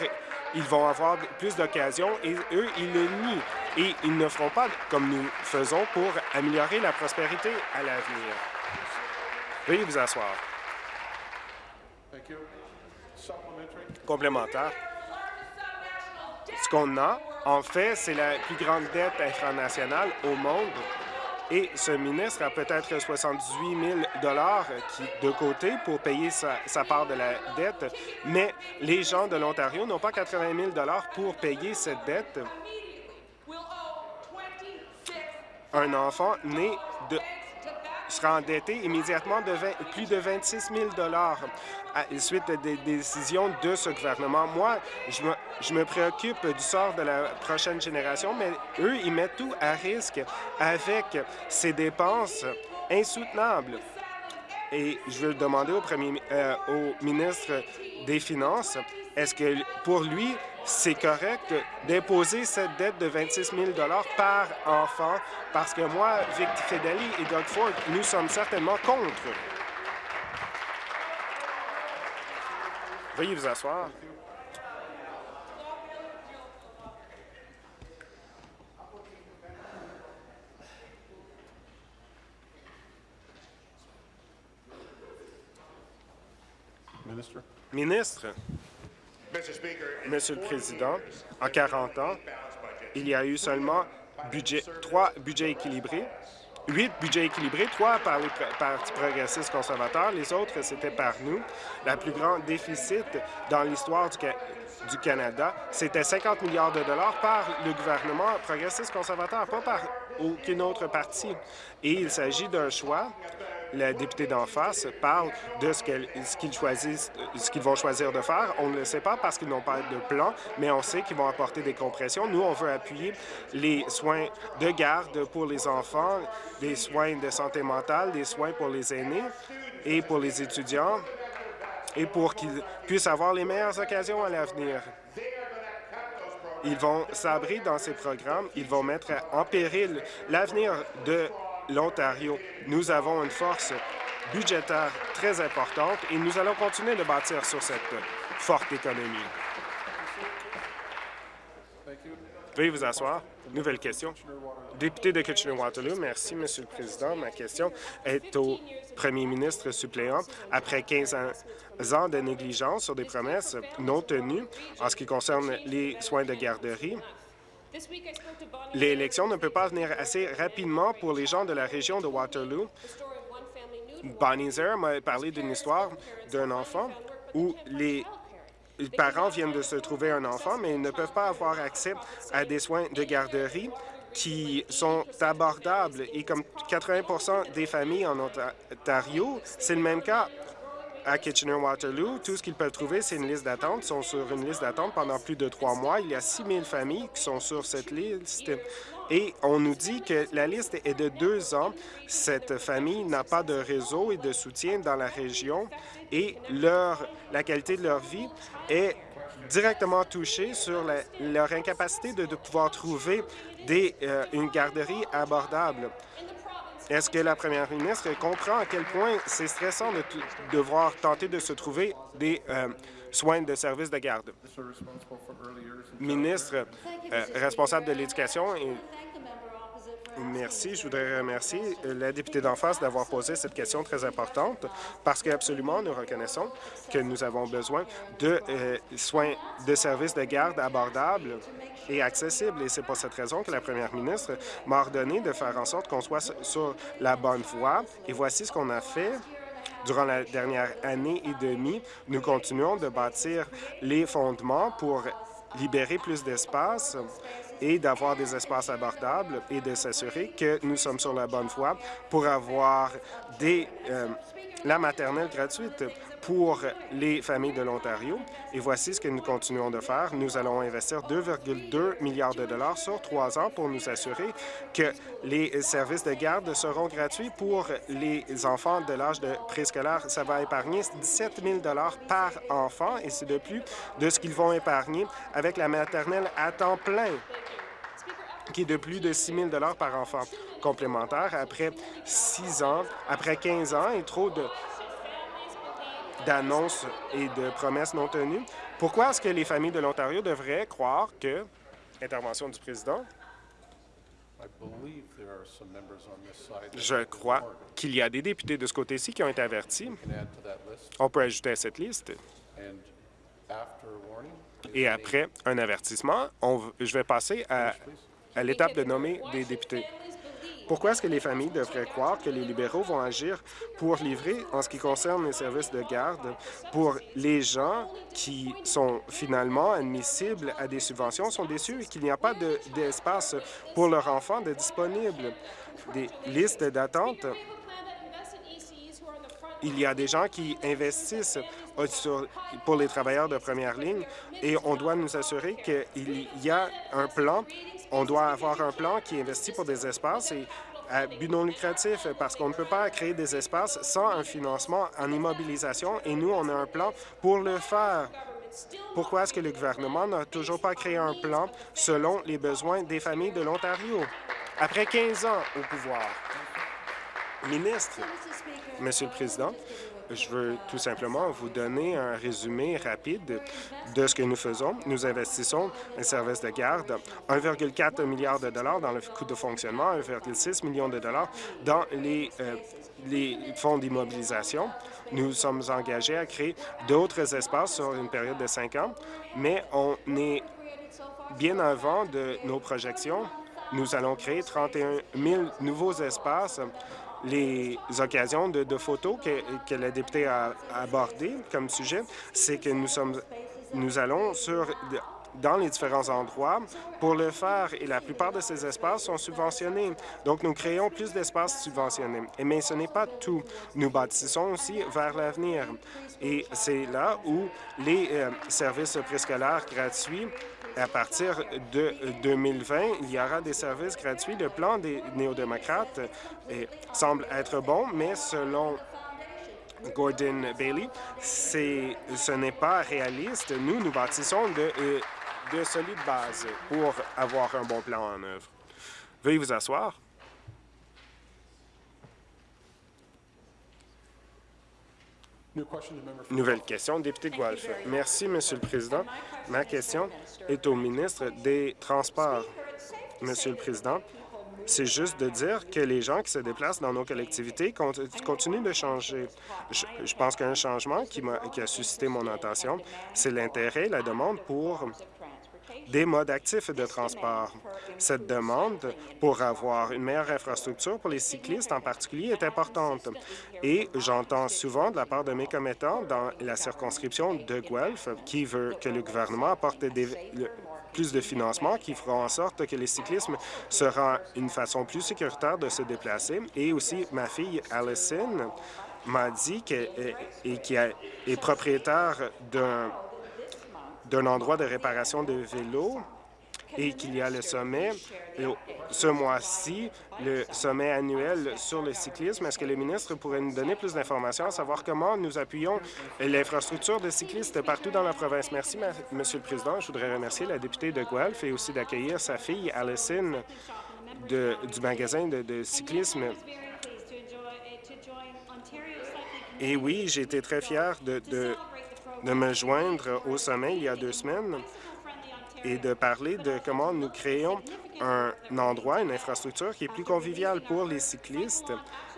Speaker 5: Ils vont avoir plus d'occasions et eux, ils le nient. Et ils ne feront pas comme nous faisons pour améliorer la prospérité à l'avenir. Veuillez vous asseoir. Complémentaire. Ce qu'on a, en fait, c'est la plus grande dette infranationale au monde et ce ministre a peut-être 78 000 qui, de côté pour payer sa, sa, part de la dette, mais les gens de l'Ontario n'ont pas 80 000 pour payer cette dette. Un enfant né de sera endetté immédiatement de plus de 26 000 à la suite des décisions de ce gouvernement. Moi, je me, préoccupe du sort de la prochaine génération, mais eux, ils mettent tout à risque avec ces dépenses insoutenables. Et je veux demander au, premier, euh, au ministre des Finances, est-ce que pour lui, c'est correct d'imposer cette dette de 26 000 par enfant? Parce que moi, Vic Fedeli et Doug Ford, nous sommes certainement contre. Veuillez vous asseoir. Ministre? Monsieur le Président, en 40 ans, il y a eu seulement budget, trois budgets équilibrés, huit budgets équilibrés, trois par les partis progressistes conservateurs, les autres, c'était par nous. La plus grande déficit dans l'histoire du, du, Canada, c'était 50 milliards de dollars par le gouvernement progressiste conservateur, pas par aucun autre parti. Et il s'agit d'un choix la députée d'en face parle de ce qu'ils choisissent, ce qu'ils vont choisir de faire. On ne le sait pas parce qu'ils n'ont pas de plan, mais on sait qu'ils vont apporter des compressions. Nous, on veut appuyer les soins de garde pour les enfants, des soins de santé mentale, des soins pour les aînés et pour les étudiants et pour qu'ils puissent avoir les meilleures occasions à l'avenir. Ils vont sabrer dans ces programmes, ils vont mettre en péril l'avenir de l'Ontario. Nous avons une force budgétaire très importante et nous allons continuer de bâtir sur cette forte économie. Veuillez vous asseoir. Nouvelle question. Député de Kitchener-Waterloo, merci, Monsieur le Président. Ma question est au premier ministre suppléant. Après 15 ans- ans de négligence sur des promesses non tenues en ce qui concerne les soins de garderie, l'élection ne peut pas venir assez rapidement pour les gens de la région de Waterloo. Bonnie Zer m'a parlé d'une histoire d'un enfant où les parents viennent de se trouver un enfant, mais ils ne peuvent pas avoir accès à des soins de garderie qui sont abordables. Et comme 80% des familles en Ontario, c'est le même cas à Kitchener-Waterloo. Tout ce qu'ils peuvent trouver, c'est une liste d'attente. Ils sont sur une liste d'attente pendant plus de trois mois. Il y a 6 000 familles qui sont sur cette liste. Et on nous dit que la liste est de deux ans. Cette famille n'a pas de réseau et de soutien dans la région et leur, la qualité de leur vie est directement touchée sur leur incapacité de, pouvoir trouver euh, une garderie abordable. Est-ce que la première ministre comprend à quel point c'est stressant de devoir tenter de se trouver des euh, soins de services de garde? Ministre euh, responsable de l'Éducation Merci. Je voudrais remercier euh, la députée d'en face d'avoir posé cette question très importante parce qu'absolument, nous reconnaissons que nous avons besoin de euh, soins de services de garde abordables et accessibles. Et c'est pour cette raison que la première ministre m'a ordonné de faire en sorte qu'on soit sur la bonne voie. Et voici ce qu'on a fait. Durant la dernière année et demie, nous continuons de bâtir les fondements pour libérer plus d'espace et d'avoir des espaces abordables et de s'assurer que nous sommes sur la bonne voie pour avoir des, euh, la maternelle gratuite pour les familles de l'Ontario. Et voici ce que nous continuons de faire. Nous allons investir 2,2 milliards de dollars sur trois ans pour nous assurer que les services de garde seront gratuits pour les enfants de l'âge de préscolaire. Ça va épargner 17 000 dollars par enfant et c'est de plus de ce qu'ils vont épargner avec la maternelle à temps plein qui est de plus de 6 000 par enfant complémentaire après 6 ans, après 15 ans et trop de d'annonces et de promesses non tenues. Pourquoi est-ce que les familles de l'Ontario devraient croire que... Intervention du président? Je crois qu'il y a des députés de ce côté-ci qui ont été avertis. On peut ajouter à cette liste. Et après un avertissement, on je vais passer à, à l'étape de nommer des députés. Pourquoi est-ce que les familles devraient croire que les libéraux vont agir pour livrer, en ce qui concerne les services de garde, pour les gens qui sont finalement admissibles à des subventions, sont déçus qu'il n'y a pas de- d'espace pour leurs enfants de disponible? Des listes d'attente il y a des gens qui investissent pour les travailleurs de première ligne et on doit nous assurer qu'il y a un plan, on doit avoir un plan qui investit pour des espaces et à but non lucratif parce qu'on ne peut pas créer des espaces sans un financement en immobilisation et nous, on a un plan pour le faire. Pourquoi est-ce que le gouvernement n'a toujours pas créé un plan selon les besoins des familles de l'Ontario? Après 15 ans au pouvoir? Ministre, Monsieur le Président, je veux tout simplement vous donner un résumé rapide de ce que nous faisons. Nous investissons un service de garde, 1,4 milliard de dollars dans le coût de fonctionnement, 1,6 million de dollars dans les, euh, les fonds d'immobilisation. Nous sommes engagés à créer d'autres espaces sur une période de cinq ans, mais on est bien avant de nos projections. Nous allons créer 31 000 nouveaux espaces les occasions de, photos que, que la députée a abordées comme sujet, c'est que nous sommes, nous allons sur dans les différents endroits pour le faire et la plupart de ces espaces sont subventionnés. Donc, nous créons plus d'espaces subventionnés. Mais ce n'est pas tout. Nous bâtissons aussi vers l'avenir. Et c'est là où les euh, services préscolaires gratuits à partir de 2020, il y aura des services gratuits. Le plan des néo-démocrates euh, semble être bon, mais selon Gordon Bailey, ce n'est pas réaliste. Nous, nous bâtissons euh, de solides bases pour avoir un bon plan en œuvre. Veuillez vous asseoir. Nouvelle question, député Guelph. Merci, Monsieur le Président. Ma question est au ministre des Transports. Monsieur le Président, c'est juste de dire que les gens qui se déplacent dans nos collectivités continuent de changer. Je, pense qu'un changement qui, a, qui a suscité mon attention, c'est l'intérêt, la demande pour des modes actifs de transport. Cette demande pour avoir une meilleure infrastructure pour les cyclistes en particulier est importante. Et j'entends souvent de la part de mes commettants dans la circonscription de Guelph qui veut que le gouvernement apporte plus de financement qui feront en sorte que les cyclismes sera une façon plus sécuritaire de se déplacer. Et aussi, ma fille Allison m'a dit qu'elle est propriétaire d'un d'un endroit de réparation de vélos et qu'il y a le sommet ce mois-ci, le sommet annuel sur le cyclisme. Est-ce que le ministre pourrait nous donner plus d'informations à savoir comment nous appuyons l'infrastructure de cyclistes partout dans la province? Merci, Monsieur le Président. Je voudrais remercier la députée de Guelph et aussi d'accueillir sa fille, Allison, de, du magasin de, cyclisme. Et oui, j'ai été très fier de de me joindre au sommet il y a deux semaines et de parler de comment nous créons un endroit, une infrastructure qui est plus conviviale pour les cyclistes.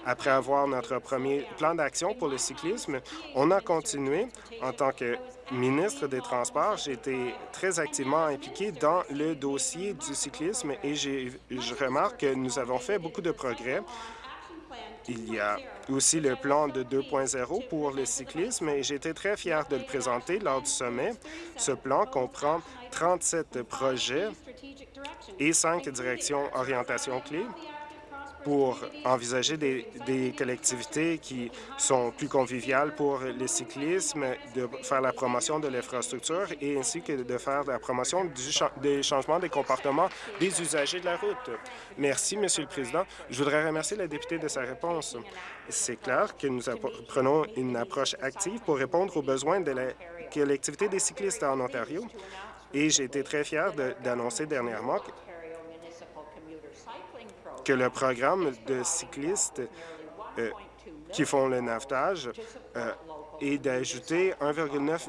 Speaker 5: Après avoir notre premier plan d'action pour le cyclisme, on a continué. En tant que ministre des Transports, j'ai été très activement impliqué dans le dossier du cyclisme et je remarque que nous avons fait beaucoup de progrès il y a aussi le plan de 2.0 pour le cyclisme et été très fier de le présenter lors du sommet. Ce plan comprend 37 projets et cinq directions orientation clés pour envisager des, collectivités qui sont plus conviviales pour le cyclisme, de faire la promotion de l'infrastructure et ainsi que de faire la promotion du des changements des comportements des usagers de la route. Merci, Monsieur le Président. Je voudrais remercier la députée de sa réponse. C'est clair que nous prenons une approche active pour répondre aux besoins de la collectivité des cyclistes en Ontario et j'ai été très fier d'annoncer dernièrement que le programme de cyclistes euh, qui font le navetage euh, est d'ajouter 1,9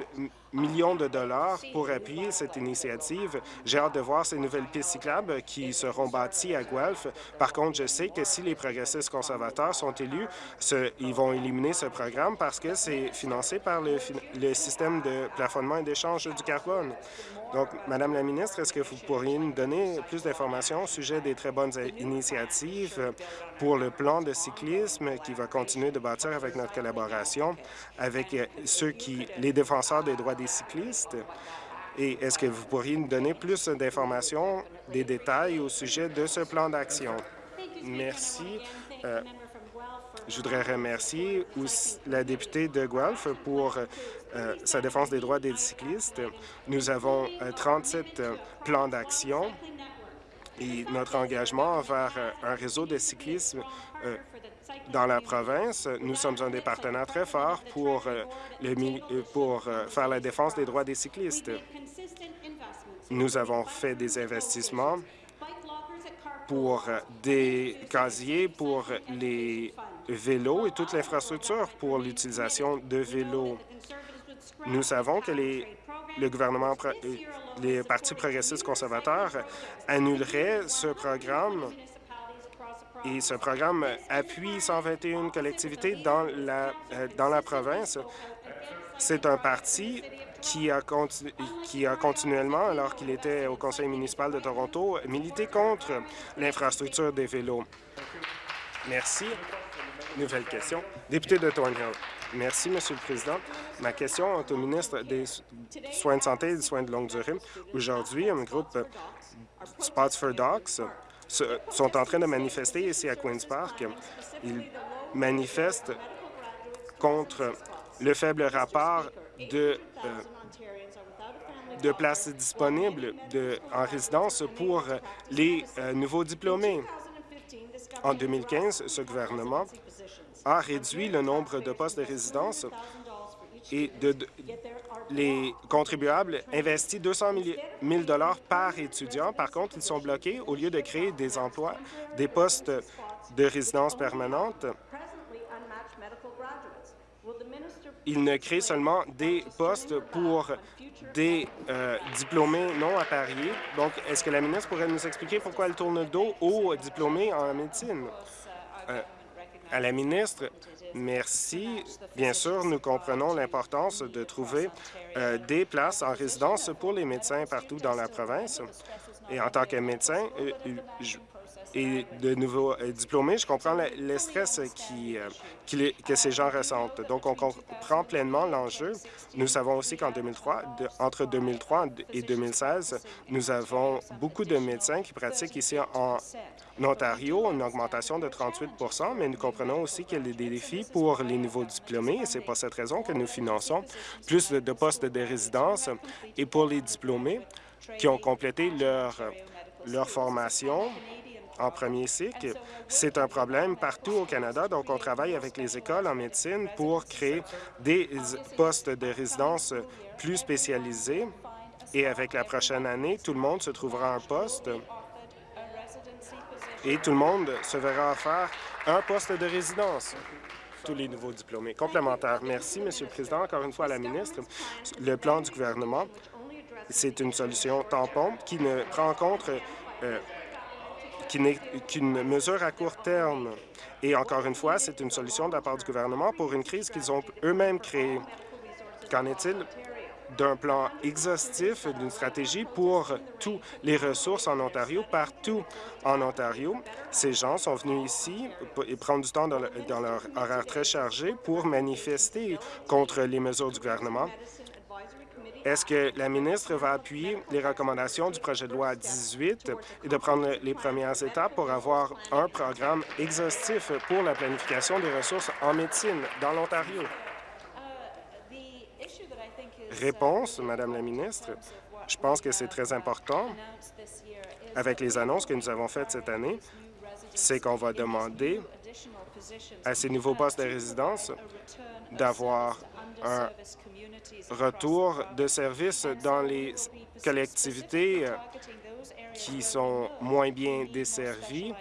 Speaker 5: million de dollars pour appuyer cette initiative. J'ai hâte de voir ces nouvelles pistes cyclables qui seront bâties à Guelph. Par contre, je sais que si les progressistes conservateurs sont élus, ils vont éliminer ce programme parce que c'est financé par le système de plafonnement et d'échange du carbone. Donc, Madame la ministre, est-ce que vous pourriez nous donner plus d'informations au sujet des très bonnes initiatives pour le plan de cyclisme qui va continuer de bâtir avec notre collaboration avec ceux qui, les défenseurs des droits des cyclistes? Et est-ce que vous pourriez nous donner plus d'informations, des détails au sujet de ce plan d'action? Merci. Euh, je voudrais remercier la députée de Guelph pour euh, sa défense des droits des cyclistes. Nous avons 37 euh, euh, plans d'action et notre engagement envers un réseau de cyclisme dans la province. Nous sommes un des partenaires très forts pour, faire la défense des droits des cyclistes. Nous avons fait des investissements pour des casiers pour les vélos et toute l'infrastructure pour l'utilisation de vélos. Nous savons que les, le gouvernement, les partis progressistes conservateurs annuleraient ce programme et ce programme appuie 121 collectivités dans la, euh, dans la province. C'est un parti qui a, qui a continuellement, alors qu'il était au conseil municipal de Toronto, milité contre l'infrastructure des vélos. Merci. Nouvelle question. Député de Thornhill. Merci, Monsieur le Président. Ma question est au ministre des Soins de santé et des soins de longue durée. Aujourd'hui, un groupe Spots for Dogs sont en train de manifester ici à Queen's Park. Ils manifestent contre le faible rapport de, euh, places disponibles en résidence pour les euh, nouveaux diplômés. En 2015, ce gouvernement a réduit le nombre de postes de résidence et de, les contribuables investissent 200 000 par étudiant. Par contre, ils sont bloqués au lieu de créer des emplois, des postes de résidence permanente. Ils ne créent seulement des postes pour des euh, diplômés non appariés. Donc, est-ce que la ministre pourrait nous expliquer pourquoi elle tourne le dos aux diplômés en médecine? Euh, à la ministre, merci. Bien sûr, nous comprenons l'importance de trouver euh, des places en résidence pour les médecins partout dans la province. Et en tant que médecin, je, et de nouveaux euh, diplômés, je comprends le, stress euh, que ces gens ressentent. Donc, on comprend pleinement l'enjeu. Nous savons aussi qu'en 2003, entre 2003 et 2016, nous avons beaucoup de médecins qui pratiquent ici en, Ontario, une augmentation de 38% mais nous comprenons aussi qu'il y a des défis pour les nouveaux diplômés et c'est pour cette raison que nous finançons plus de, postes de résidence et pour les diplômés qui ont complété leur formation en premier cycle. C'est un problème partout au Canada, donc on travaille avec les écoles en médecine pour créer des postes de résidence plus spécialisés. Et avec la prochaine année, tout le monde se trouvera un poste et tout le monde se verra offrir un poste de résidence tous les nouveaux diplômés. Complémentaire. Merci, Monsieur le Président. Encore une fois à la ministre. Le plan du gouvernement, c'est une solution tampon qui ne prend en compte qui n'est qu'une mesure à court terme. Et encore une fois, c'est une solution de la part du gouvernement pour une crise qu'ils ont eux-mêmes créée. Qu'en est-il d'un plan exhaustif, d'une stratégie pour toutes les ressources en Ontario, partout en Ontario? Ces gens sont venus ici et prendre du temps dans, dans leur horaire très chargé pour manifester contre les mesures du gouvernement est-ce que la ministre va appuyer les recommandations du projet de loi 18 et de prendre les premières étapes pour avoir un programme exhaustif pour la planification des ressources en médecine dans l'Ontario? Réponse, Madame la ministre. Je pense que c'est très important avec les annonces que nous avons faites cette année, c'est qu'on va demander à ces nouveaux postes de résidence d'avoir un retour de services dans les collectivités qui sont moins bien desservies,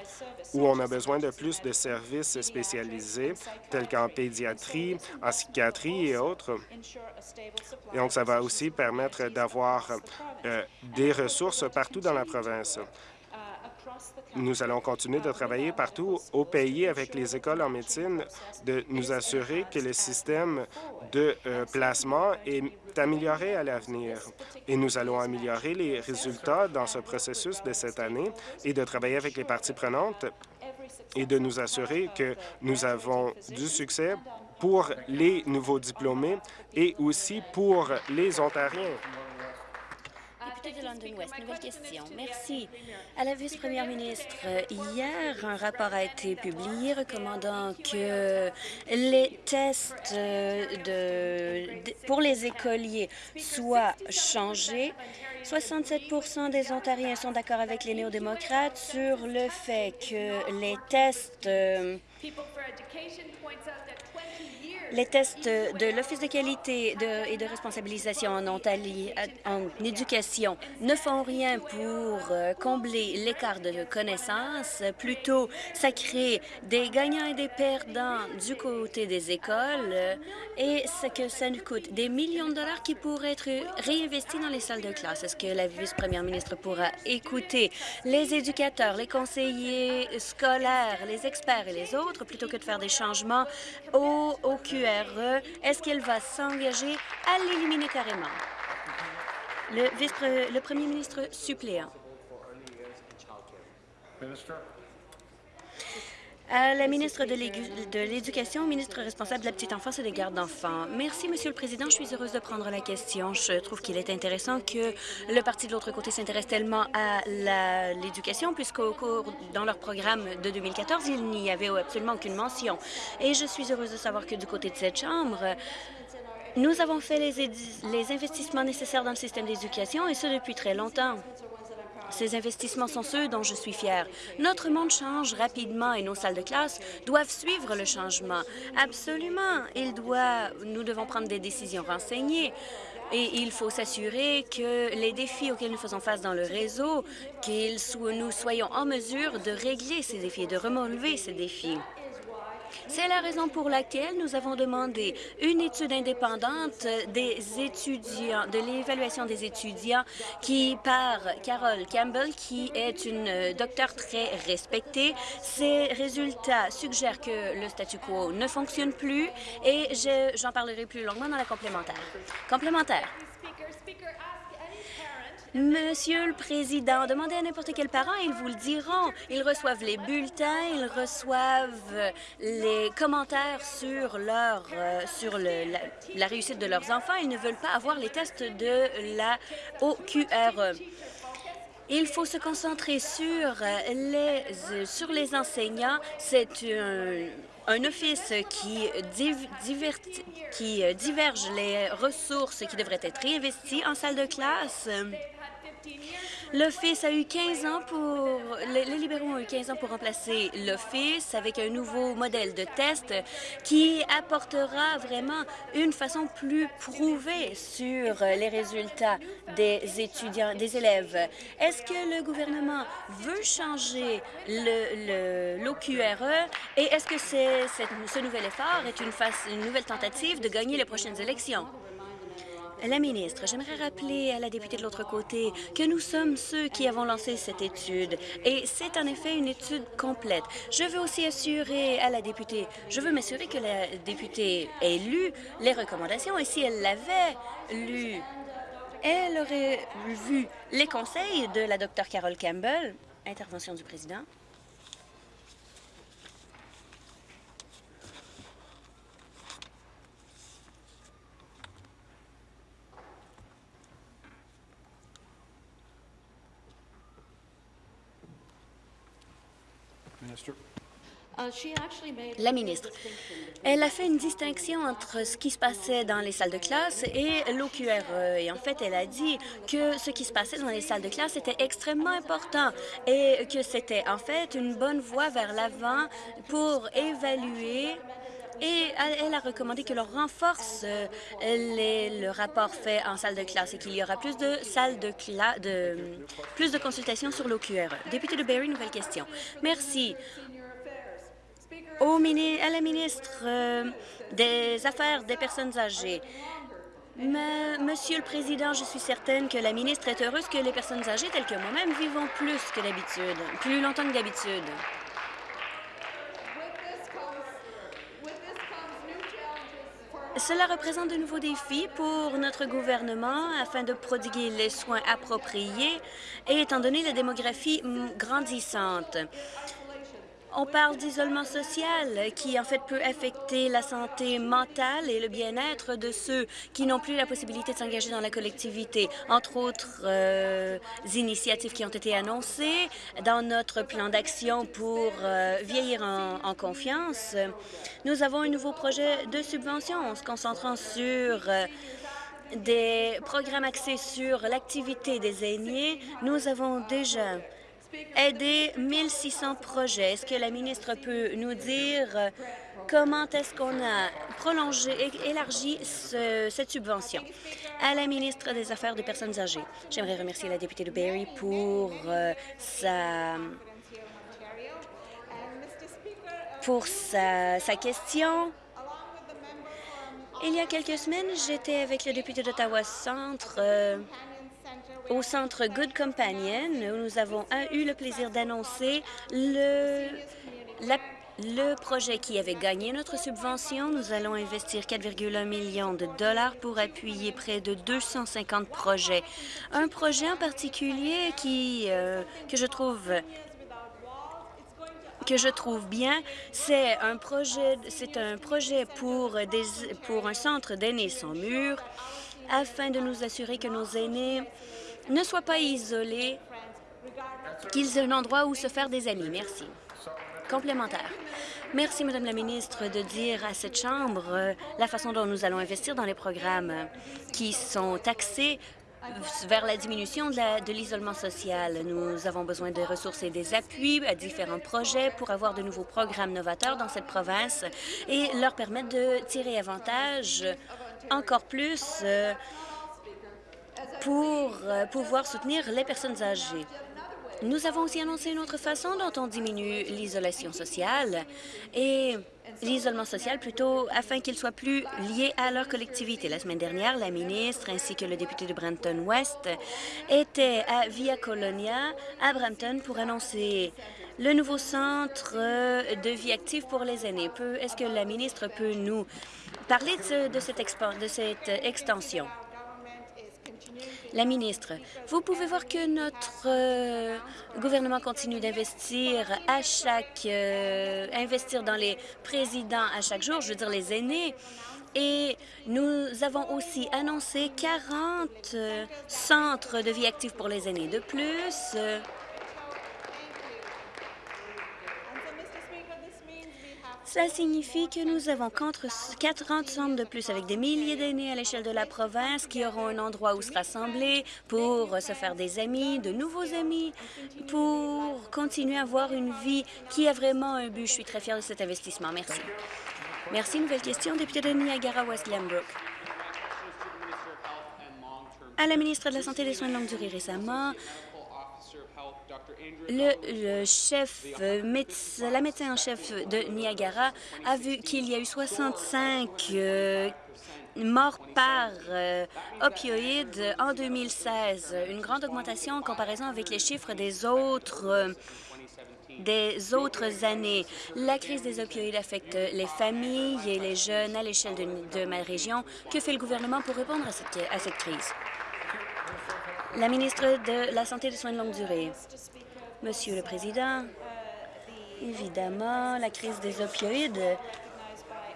Speaker 5: où on a besoin de plus de services spécialisés, tels qu'en pédiatrie, en psychiatrie et autres. Et donc, ça va aussi permettre d'avoir euh, des ressources partout dans la province. Nous allons continuer de travailler partout au pays avec les écoles en médecine, de nous assurer que le système de euh, placement est amélioré à l'avenir. Et nous allons améliorer les résultats dans ce processus de cette année et de travailler avec les parties prenantes et de nous assurer que nous avons du succès pour les nouveaux diplômés et aussi pour les Ontariens
Speaker 7: de London West. Nouvelle question. Merci. À la vice-première ministre, hier, un rapport a été publié recommandant que les tests de, pour les écoliers soient changés. 67% des Ontariens sont d'accord avec les néo-démocrates sur le fait que les tests euh, les tests de l'Office de qualité et de responsabilisation en, Ontario, en éducation ne font rien pour euh, combler l'écart de connaissances. Plutôt, ça crée des gagnants et des perdants du côté des écoles euh, et ce que ça nous coûte des millions de dollars qui pourraient être réinvestis dans les salles de classe. Est-ce que la vice-première ministre pourra écouter les éducateurs, les conseillers scolaires, les experts et les autres plutôt que de faire des changements au, au QE est-ce qu'elle va s'engager à l'éliminer carrément? Le premier ministre suppléant. À la ministre de l'Éducation, ministre responsable de la petite enfance et des gardes d'enfants. Merci, Monsieur le Président. Je suis heureuse de prendre la question. Je trouve qu'il est intéressant que le parti de l'autre côté s'intéresse tellement à l'éducation, puisqu'au cours, dans leur programme de 2014, il n'y avait absolument aucune mention. Et je suis heureuse de savoir que du côté de cette Chambre, nous avons fait les, les investissements nécessaires dans le système d'éducation, et ce depuis très longtemps. Ces investissements sont ceux dont je suis fière. Notre monde change rapidement et nos salles de classe doivent suivre le changement. Absolument. Il doit, nous devons prendre des décisions renseignées. Et il faut s'assurer que les défis auxquels nous faisons face dans le réseau, que nous soyons en mesure de régler ces défis et de relever ces défis. C'est la raison pour laquelle nous avons demandé une étude indépendante des étudiants, de l'évaluation des étudiants qui par Carol Campbell, qui est une docteure très respectée. Ces résultats suggèrent que le statu quo ne fonctionne plus et j'en parlerai plus longuement dans la complémentaire. Complémentaire. Monsieur le Président, demandez à n'importe quel parent, ils vous le diront. Ils reçoivent les bulletins, ils reçoivent les commentaires sur leur euh, sur la, réussite de leurs enfants. Ils ne veulent pas avoir les tests de la OQRE. Il faut se concentrer sur les, sur les enseignants. C'est un, un office qui, qui diverge les ressources qui devraient être réinvesties en salle de classe. L'Office a eu 15 ans pour... Les, libéraux ont eu 15 ans pour remplacer l'Office avec un nouveau modèle de test qui apportera vraiment une façon plus prouvée sur les résultats des étudiants, des élèves. Est-ce que le gouvernement veut changer l'OQRE le, et est-ce que ce nouvel effort est une nouvelle tentative de gagner les prochaines élections? La ministre, j'aimerais rappeler à la députée de l'autre côté que nous sommes ceux qui avons lancé cette étude et c'est en effet une étude complète. Je veux aussi assurer à la députée, je veux m'assurer que la députée ait lu les recommandations et si elle l'avait lu, elle aurait vu les conseils de la docteure Carol Campbell. Intervention du président. La ministre, elle a fait une distinction entre ce qui se passait dans les salles de classe et l'OQRE. Et en fait, elle a dit que ce qui se passait dans les salles de classe était extrêmement important et que c'était en fait une bonne voie vers l'avant pour évaluer et elle a recommandé que l'on renforce euh, le rapport fait en salle de classe et qu'il y aura plus de salles de classe, de, plus de consultations sur l'OQRE. Député de Barrie, nouvelle question. Merci au à la ministre euh, des Affaires des personnes âgées. Monsieur le Président, je suis certaine que la ministre est heureuse que les personnes âgées telles que moi-même vivons plus que d'habitude, plus longtemps que d'habitude. Cela représente de nouveaux défis pour notre gouvernement afin de prodiguer les soins appropriés et étant donné la démographie grandissante. On parle d'isolement social qui, en fait, peut affecter la santé mentale et le bien-être de ceux qui n'ont plus la possibilité de s'engager dans la collectivité. Entre autres euh, initiatives qui ont été annoncées dans notre plan d'action pour euh, vieillir en, confiance, nous avons un nouveau projet de subvention en se concentrant sur euh, des programmes axés sur l'activité des aînés. Nous avons déjà aider 1600 projets. Est-ce que la ministre peut nous dire euh, comment est-ce qu'on a prolongé et élargi cette subvention? À la ministre des Affaires des personnes âgées, j'aimerais remercier la députée de pour euh, sa pour sa, sa question. Il y a quelques semaines, j'étais avec le député d'Ottawa Centre euh, au centre Good Companion, nous avons eu le plaisir d'annoncer le, le projet qui avait gagné notre subvention. Nous allons investir 4,1 millions de dollars pour appuyer près de 250 projets. Un projet en particulier qui, euh, que je trouve que je trouve bien, c'est un projet, c'est un projet pour, des, pour un centre d'aînés sans mur afin de nous assurer que nos aînés ne soient pas isolés, qu'ils aient un endroit où se faire des amis. Merci. Complémentaire. Merci, Madame la ministre, de dire à cette Chambre euh, la façon dont nous allons investir dans les programmes qui sont taxés vers la diminution de l'isolement social. Nous avons besoin de ressources et des appuis à différents projets pour avoir de nouveaux programmes novateurs dans cette province et leur permettre de tirer avantage encore plus euh, pour euh, pouvoir soutenir les personnes âgées. Nous avons aussi annoncé une autre façon dont on diminue l'isolation sociale et l'isolement social plutôt afin qu'il soit plus lié à leur collectivité. La semaine dernière, la ministre ainsi que le député de Brampton-West étaient à Via Colonia à Brampton pour annoncer le nouveau centre de vie active pour les aînés. Est-ce que la ministre peut nous parler de, de cette extension? La ministre, vous pouvez voir que notre euh, gouvernement continue d'investir à chaque euh, investir dans les présidents à chaque jour, je veux dire les aînés. Et nous avons aussi annoncé 40 euh, centres de vie active pour les aînés de plus. Ça signifie que nous avons quatre centres de plus avec des milliers d'aînés à l'échelle de la province qui auront un endroit où se rassembler pour se faire des amis, de nouveaux amis, pour continuer à avoir une vie qui a vraiment un but. Je suis très fière de cet investissement. Merci. Merci. Nouvelle question, député de Niagara-West Glenbrook. À la ministre de la Santé et des Soins de longue durée récemment, le, chef, euh, la médecin en chef de Niagara a vu qu'il y a eu 65 euh, morts par euh, opioïdes en 2016, une grande augmentation en comparaison avec les chiffres des autres des autres années. La crise des opioïdes affecte les familles et les jeunes à l'échelle de, ma région. Que fait le gouvernement pour répondre à cette, à cette crise? La ministre de la Santé et des soins de longue durée. Monsieur le Président, évidemment, la crise des opioïdes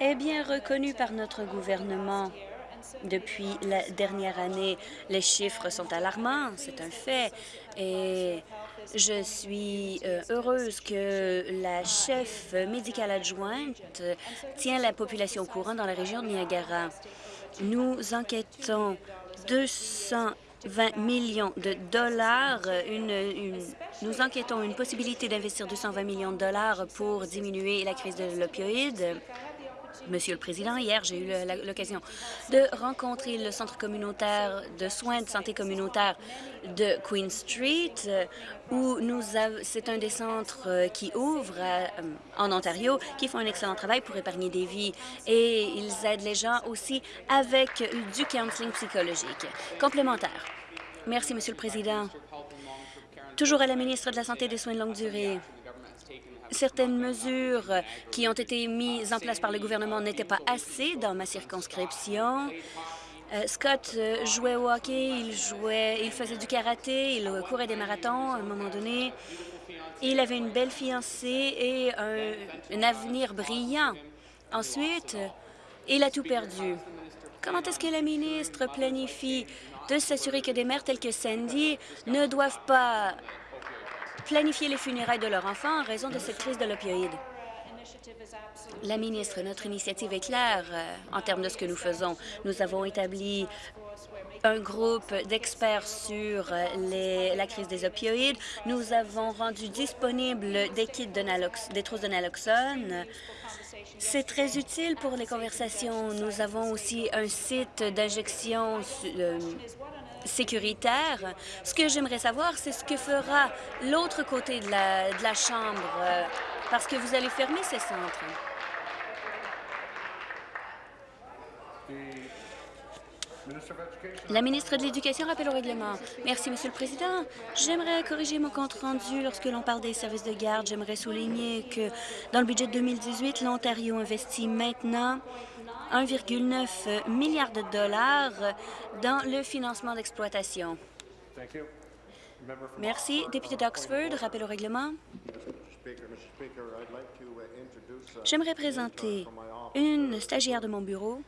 Speaker 7: est bien reconnue par notre gouvernement. Depuis la dernière année, les chiffres sont alarmants, c'est un fait, et je suis euh, heureuse que la chef médicale adjointe tient la population au courant dans la région de Niagara. Nous enquêtons 200 20 millions de dollars. Une, nous enquêtons une possibilité d'investir 220 millions de dollars pour diminuer la crise de l'opioïde. Monsieur le Président, hier, j'ai eu l'occasion de rencontrer le Centre communautaire de soins de santé communautaire de Queen Street, où nous c'est un des centres euh, qui ouvre euh, en Ontario, qui font un excellent travail pour épargner des vies et ils aident les gens aussi avec du counseling psychologique. Complémentaire. Merci, Monsieur le Président. Toujours à la ministre de la Santé et des Soins de longue durée certaines mesures qui ont été mises en place par le gouvernement n'étaient pas assez dans ma circonscription. Euh, Scott euh, jouait au hockey, il jouait, il faisait du karaté, il courait des marathons à un moment donné. Il avait une belle fiancée et un, avenir brillant. Ensuite, il a tout perdu. Comment est-ce que la ministre planifie de s'assurer que des mères telles que Sandy ne doivent pas planifier les funérailles de leur enfant en raison de cette crise de l'opioïde. La ministre, notre initiative est claire euh, en termes de ce que nous faisons. Nous avons établi un groupe d'experts sur euh, la crise des opioïdes. Nous avons rendu disponibles des kits de des trousses de naloxone. C'est très utile pour les conversations. Nous avons aussi un site d'injection euh, sécuritaire. Ce que j'aimerais savoir, c'est ce que fera l'autre côté de la, de la Chambre, euh, parce que vous allez fermer ces centres. La ministre de l'Éducation rappelle au règlement. Merci, Monsieur le Président. J'aimerais corriger mon compte rendu lorsque l'on parle des services de garde. J'aimerais souligner que dans le budget 2018, l'Ontario investit maintenant 1,9 milliard de dollars dans le financement d'exploitation. Merci. Député d'Oxford, rappel au règlement. J'aimerais présenter une stagiaire de mon bureau.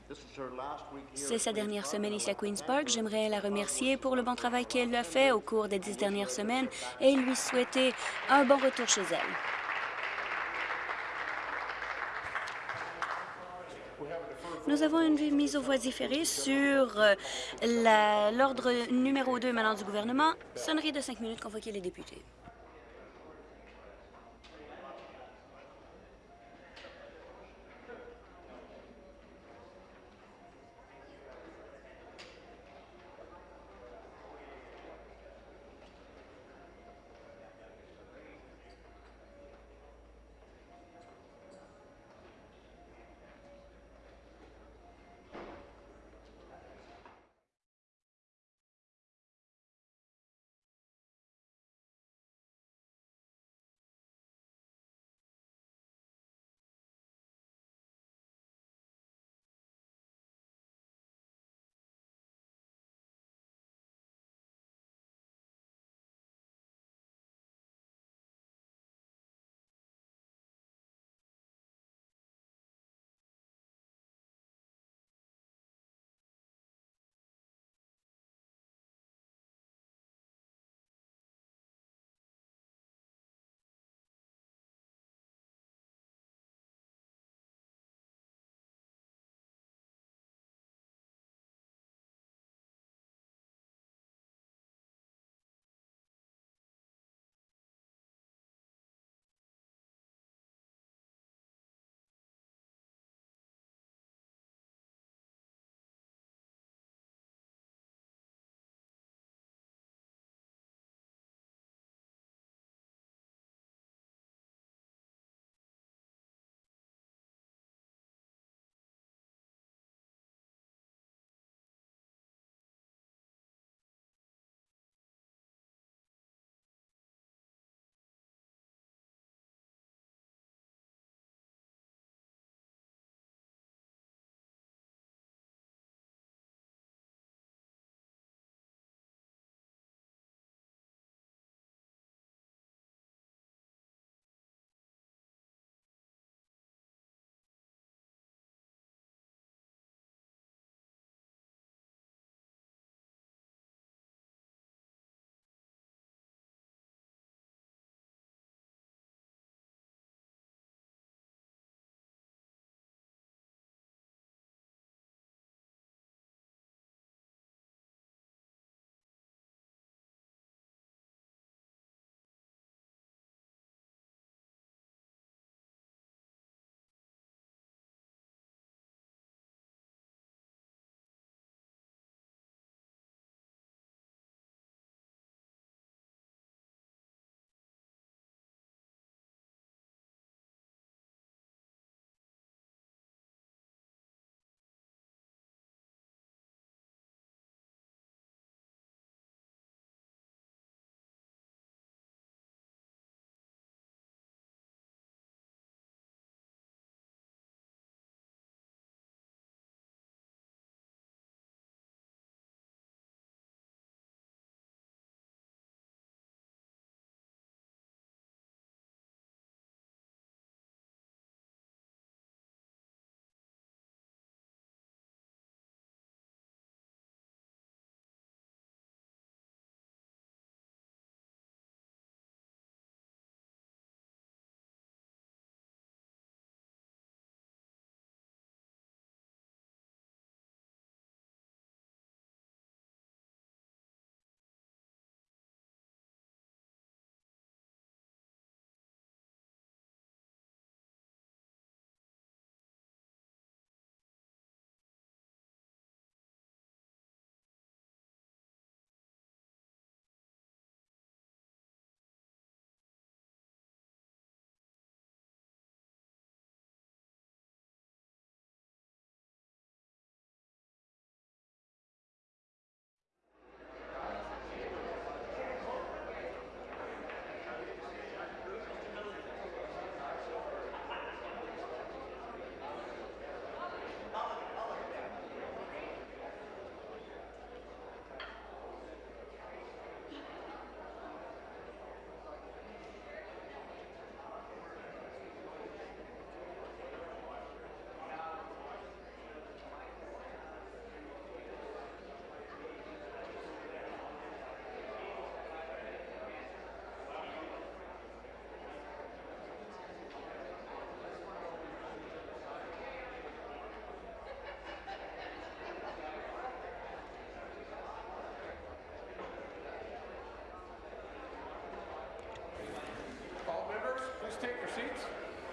Speaker 7: C'est sa dernière semaine ici à Queen's Park. J'aimerais la remercier pour le bon travail qu'elle a fait au cours des dix dernières semaines et lui souhaiter un bon retour chez elle. Nous avons une mise aux voix différée sur euh, l'ordre numéro 2 maintenant du gouvernement. Sonnerie de cinq minutes convoquer les députés.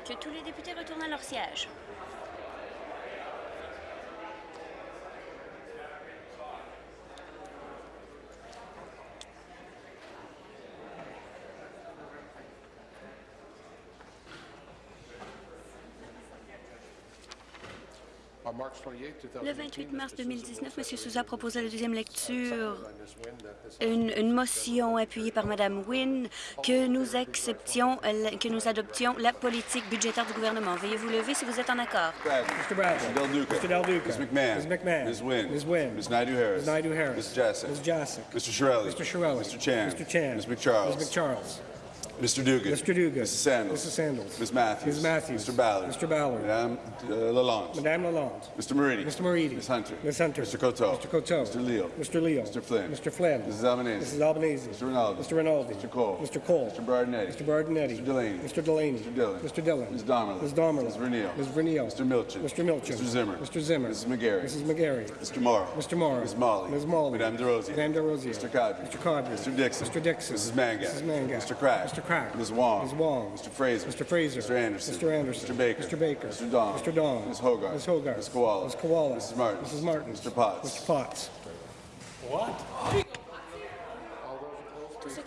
Speaker 7: Que tous les députés retournent à leur siège. Le 28 mars 2019, M. Souza proposait la deuxième lecture une, une motion appuyée par Mme Wynne que nous acceptions, que nous adoptions la politique budgétaire du gouvernement. Veuillez vous lever si vous êtes en accord?
Speaker 8: Mr. Bradley.
Speaker 2: Mr. Del Duca.
Speaker 8: Mr. Del Duca.
Speaker 2: Ms. McMahon.
Speaker 8: Ms. McMahon.
Speaker 2: Ms. Wynne.
Speaker 8: Ms. Wynne.
Speaker 2: Ms. Naidu-Harris.
Speaker 8: Ms. Naidu-Harris.
Speaker 2: Ms. Jassic.
Speaker 8: Ms. Jassic.
Speaker 2: Mr. Shirelli.
Speaker 8: Mr. Shirelli.
Speaker 2: Mr. Chan.
Speaker 8: Mr. Chan.
Speaker 2: Ms. McCharles.
Speaker 8: Ms. McCharles.
Speaker 2: Mr. Dugan.
Speaker 8: Mr. Dugan.
Speaker 2: Mrs. Sandals.
Speaker 8: Mrs. Sandals.
Speaker 2: Ms. Matthews.
Speaker 8: Ms. Matthews.
Speaker 2: Mr. Ballard.
Speaker 8: Mr. Ballard.
Speaker 2: Madame uh, Lalonde.
Speaker 8: Madame Lalonde.
Speaker 2: Mr. Moridi.
Speaker 8: Mr. Moridi.
Speaker 2: Ms. Hunter.
Speaker 8: Ms. Hunter.
Speaker 2: Mr. Coteau.
Speaker 8: Mr. Coteau.
Speaker 2: Mr. Leal.
Speaker 8: Mr. Leal.
Speaker 2: Mr. Flynn.
Speaker 8: Mr. Flynn.
Speaker 2: Mrs. Albanese.
Speaker 8: Mrs. Albanese.
Speaker 2: Mr. Rinaldi.
Speaker 8: Mr. Rinaldi.
Speaker 2: Mr. Cole.
Speaker 8: Mr. Cole.
Speaker 2: Mr. Bardinetti.
Speaker 8: Mr. Bardinetti.
Speaker 2: Mr. Delaney.
Speaker 8: Mr. Delaney.
Speaker 2: Mr. Dillon.
Speaker 8: Mr. Dillon.
Speaker 2: Ms. Domerlin.
Speaker 8: Ms. Domerlin.
Speaker 2: Ms. Vernile.
Speaker 8: Ms. Vernile.
Speaker 2: Mr. Milchin.
Speaker 8: Mr. Milchin.
Speaker 2: Mr. Zimmer.
Speaker 8: Mr. Zimmer.
Speaker 2: Mrs. McGarry.
Speaker 8: Mrs. McGarry.
Speaker 2: Mr. Morrow.
Speaker 8: Mr. Morrow.
Speaker 2: Ms. Molly.
Speaker 8: Ms. Molly.
Speaker 2: Madame DeRosier.
Speaker 8: Madame DeRosier.
Speaker 2: Mr. Cadre.
Speaker 8: Mr. Cadre.
Speaker 2: Mr. Dixon.
Speaker 8: Mr. Dixon.
Speaker 2: Mrs. Mangat. Mr. Crack.
Speaker 8: Mr. Crack.
Speaker 2: Ms. Wong.
Speaker 8: Ms. Wong.
Speaker 2: Mr. Fraser.
Speaker 8: Mr. Fraser.
Speaker 2: Mr. Anderson.
Speaker 8: Mr. Anderson.
Speaker 2: Mr. Baker.
Speaker 8: Mr. Baker.
Speaker 2: Mr. Dong.
Speaker 8: Mr. Dong.
Speaker 2: Ms. Hogarth.
Speaker 8: Ms. Hogarth.
Speaker 2: Ms. Koala.
Speaker 8: Ms. Koala.
Speaker 2: Mrs. Martin.
Speaker 8: Mrs. Martin.
Speaker 2: Mr. Potts.
Speaker 8: Mr. Potts.
Speaker 7: Tous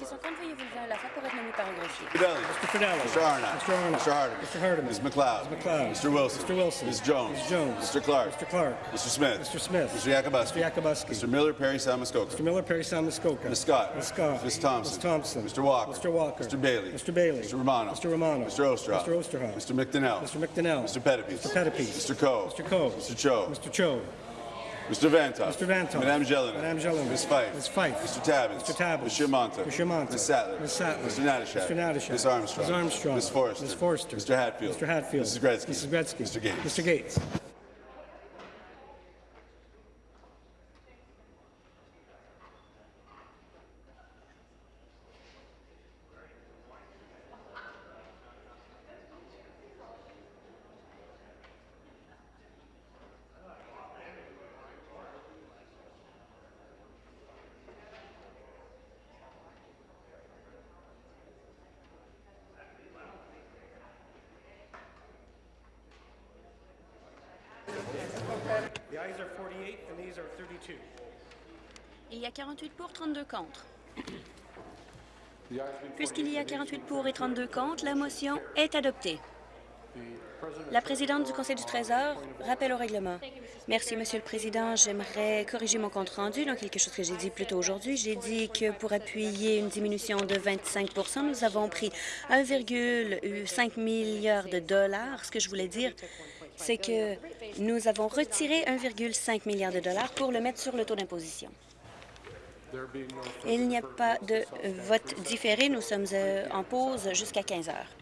Speaker 7: ceux qui sont contre, veuillez vous lever à la fin pour être nommés par un greffier.
Speaker 8: Mr. Fidelis.
Speaker 2: Mr. Arnott.
Speaker 8: Mr. Arnott.
Speaker 2: Mr. Hardeman.
Speaker 8: Mr. Hardeman.
Speaker 2: Ms. McLeod.
Speaker 8: Ms. McLeod.
Speaker 2: Mr. Wilson.
Speaker 8: Mr. Wilson.
Speaker 2: Ms. Jones.
Speaker 8: Ms. Jones.
Speaker 2: Mr. Clark.
Speaker 8: Mr. Clark.
Speaker 2: Mr. Smith.
Speaker 8: Mr. Smith.
Speaker 2: Mr. Yakubuski.
Speaker 8: Mr. Yakubuski.
Speaker 2: Mr. Miller, Perry, Samuskoka.
Speaker 8: Mr. Miller, Perry Sound, Muskoka.
Speaker 2: Ms. Scott.
Speaker 8: Ms. Scott.
Speaker 2: Ms. Thompson.
Speaker 8: Ms. Thompson.
Speaker 2: Mr. Walker.
Speaker 8: Mr. Walker.
Speaker 2: Mr. Bailey.
Speaker 8: Mr. Bailey.
Speaker 2: Mr. Romano.
Speaker 8: Mr. Romano.
Speaker 2: Mr. Osterhoff.
Speaker 8: Mr. Osterhoff.
Speaker 2: Mr. McDonnell.
Speaker 8: Mr. McDonnell.
Speaker 2: Mr. Pettipies.
Speaker 8: Mr. Pettipies.
Speaker 2: Mr. Coe.
Speaker 8: Mr. Coe.
Speaker 2: Mr. Cho.
Speaker 8: Mr. Cho.
Speaker 2: Mr. Vantoff.
Speaker 8: Mr. Vantoff.
Speaker 2: Madame Jelena.
Speaker 8: Madame Jelena.
Speaker 2: Ms. Fife.
Speaker 8: Ms. Fife.
Speaker 2: Mr. Tabbins.
Speaker 8: Mr. Tabbins.
Speaker 2: Mr. Monta.
Speaker 8: Mr. Monta.
Speaker 2: Ms. Sattler.
Speaker 8: Ms. Sattler.
Speaker 2: Mr. Natashak.
Speaker 8: Mr. Natashak.
Speaker 2: Ms. Armstrong.
Speaker 8: Ms. Armstrong.
Speaker 2: Ms. Forrester.
Speaker 8: Ms. Forrester.
Speaker 2: Mr. Hatfield.
Speaker 8: Mr. Hatfield.
Speaker 2: Mrs. Gretzky.
Speaker 8: Mrs. Gretzky.
Speaker 2: Mr. Gates.
Speaker 8: Mr. Gates.
Speaker 7: 48 pour, 32 contre. Puisqu'il y a 48 pour et 32 contre, la motion est adoptée. La présidente du Conseil du Trésor rappelle au règlement. Merci, Monsieur le Président. J'aimerais corriger mon compte-rendu dans quelque chose que j'ai dit plus tôt aujourd'hui. J'ai dit que pour appuyer une diminution de 25% nous avons pris 1,5 milliard de dollars. Ce que je voulais dire, c'est que nous avons retiré 1,5 milliard de dollars pour le mettre sur le taux d'imposition. Il n'y a pas de vote différé. Nous sommes euh, en pause jusqu'à 15 heures.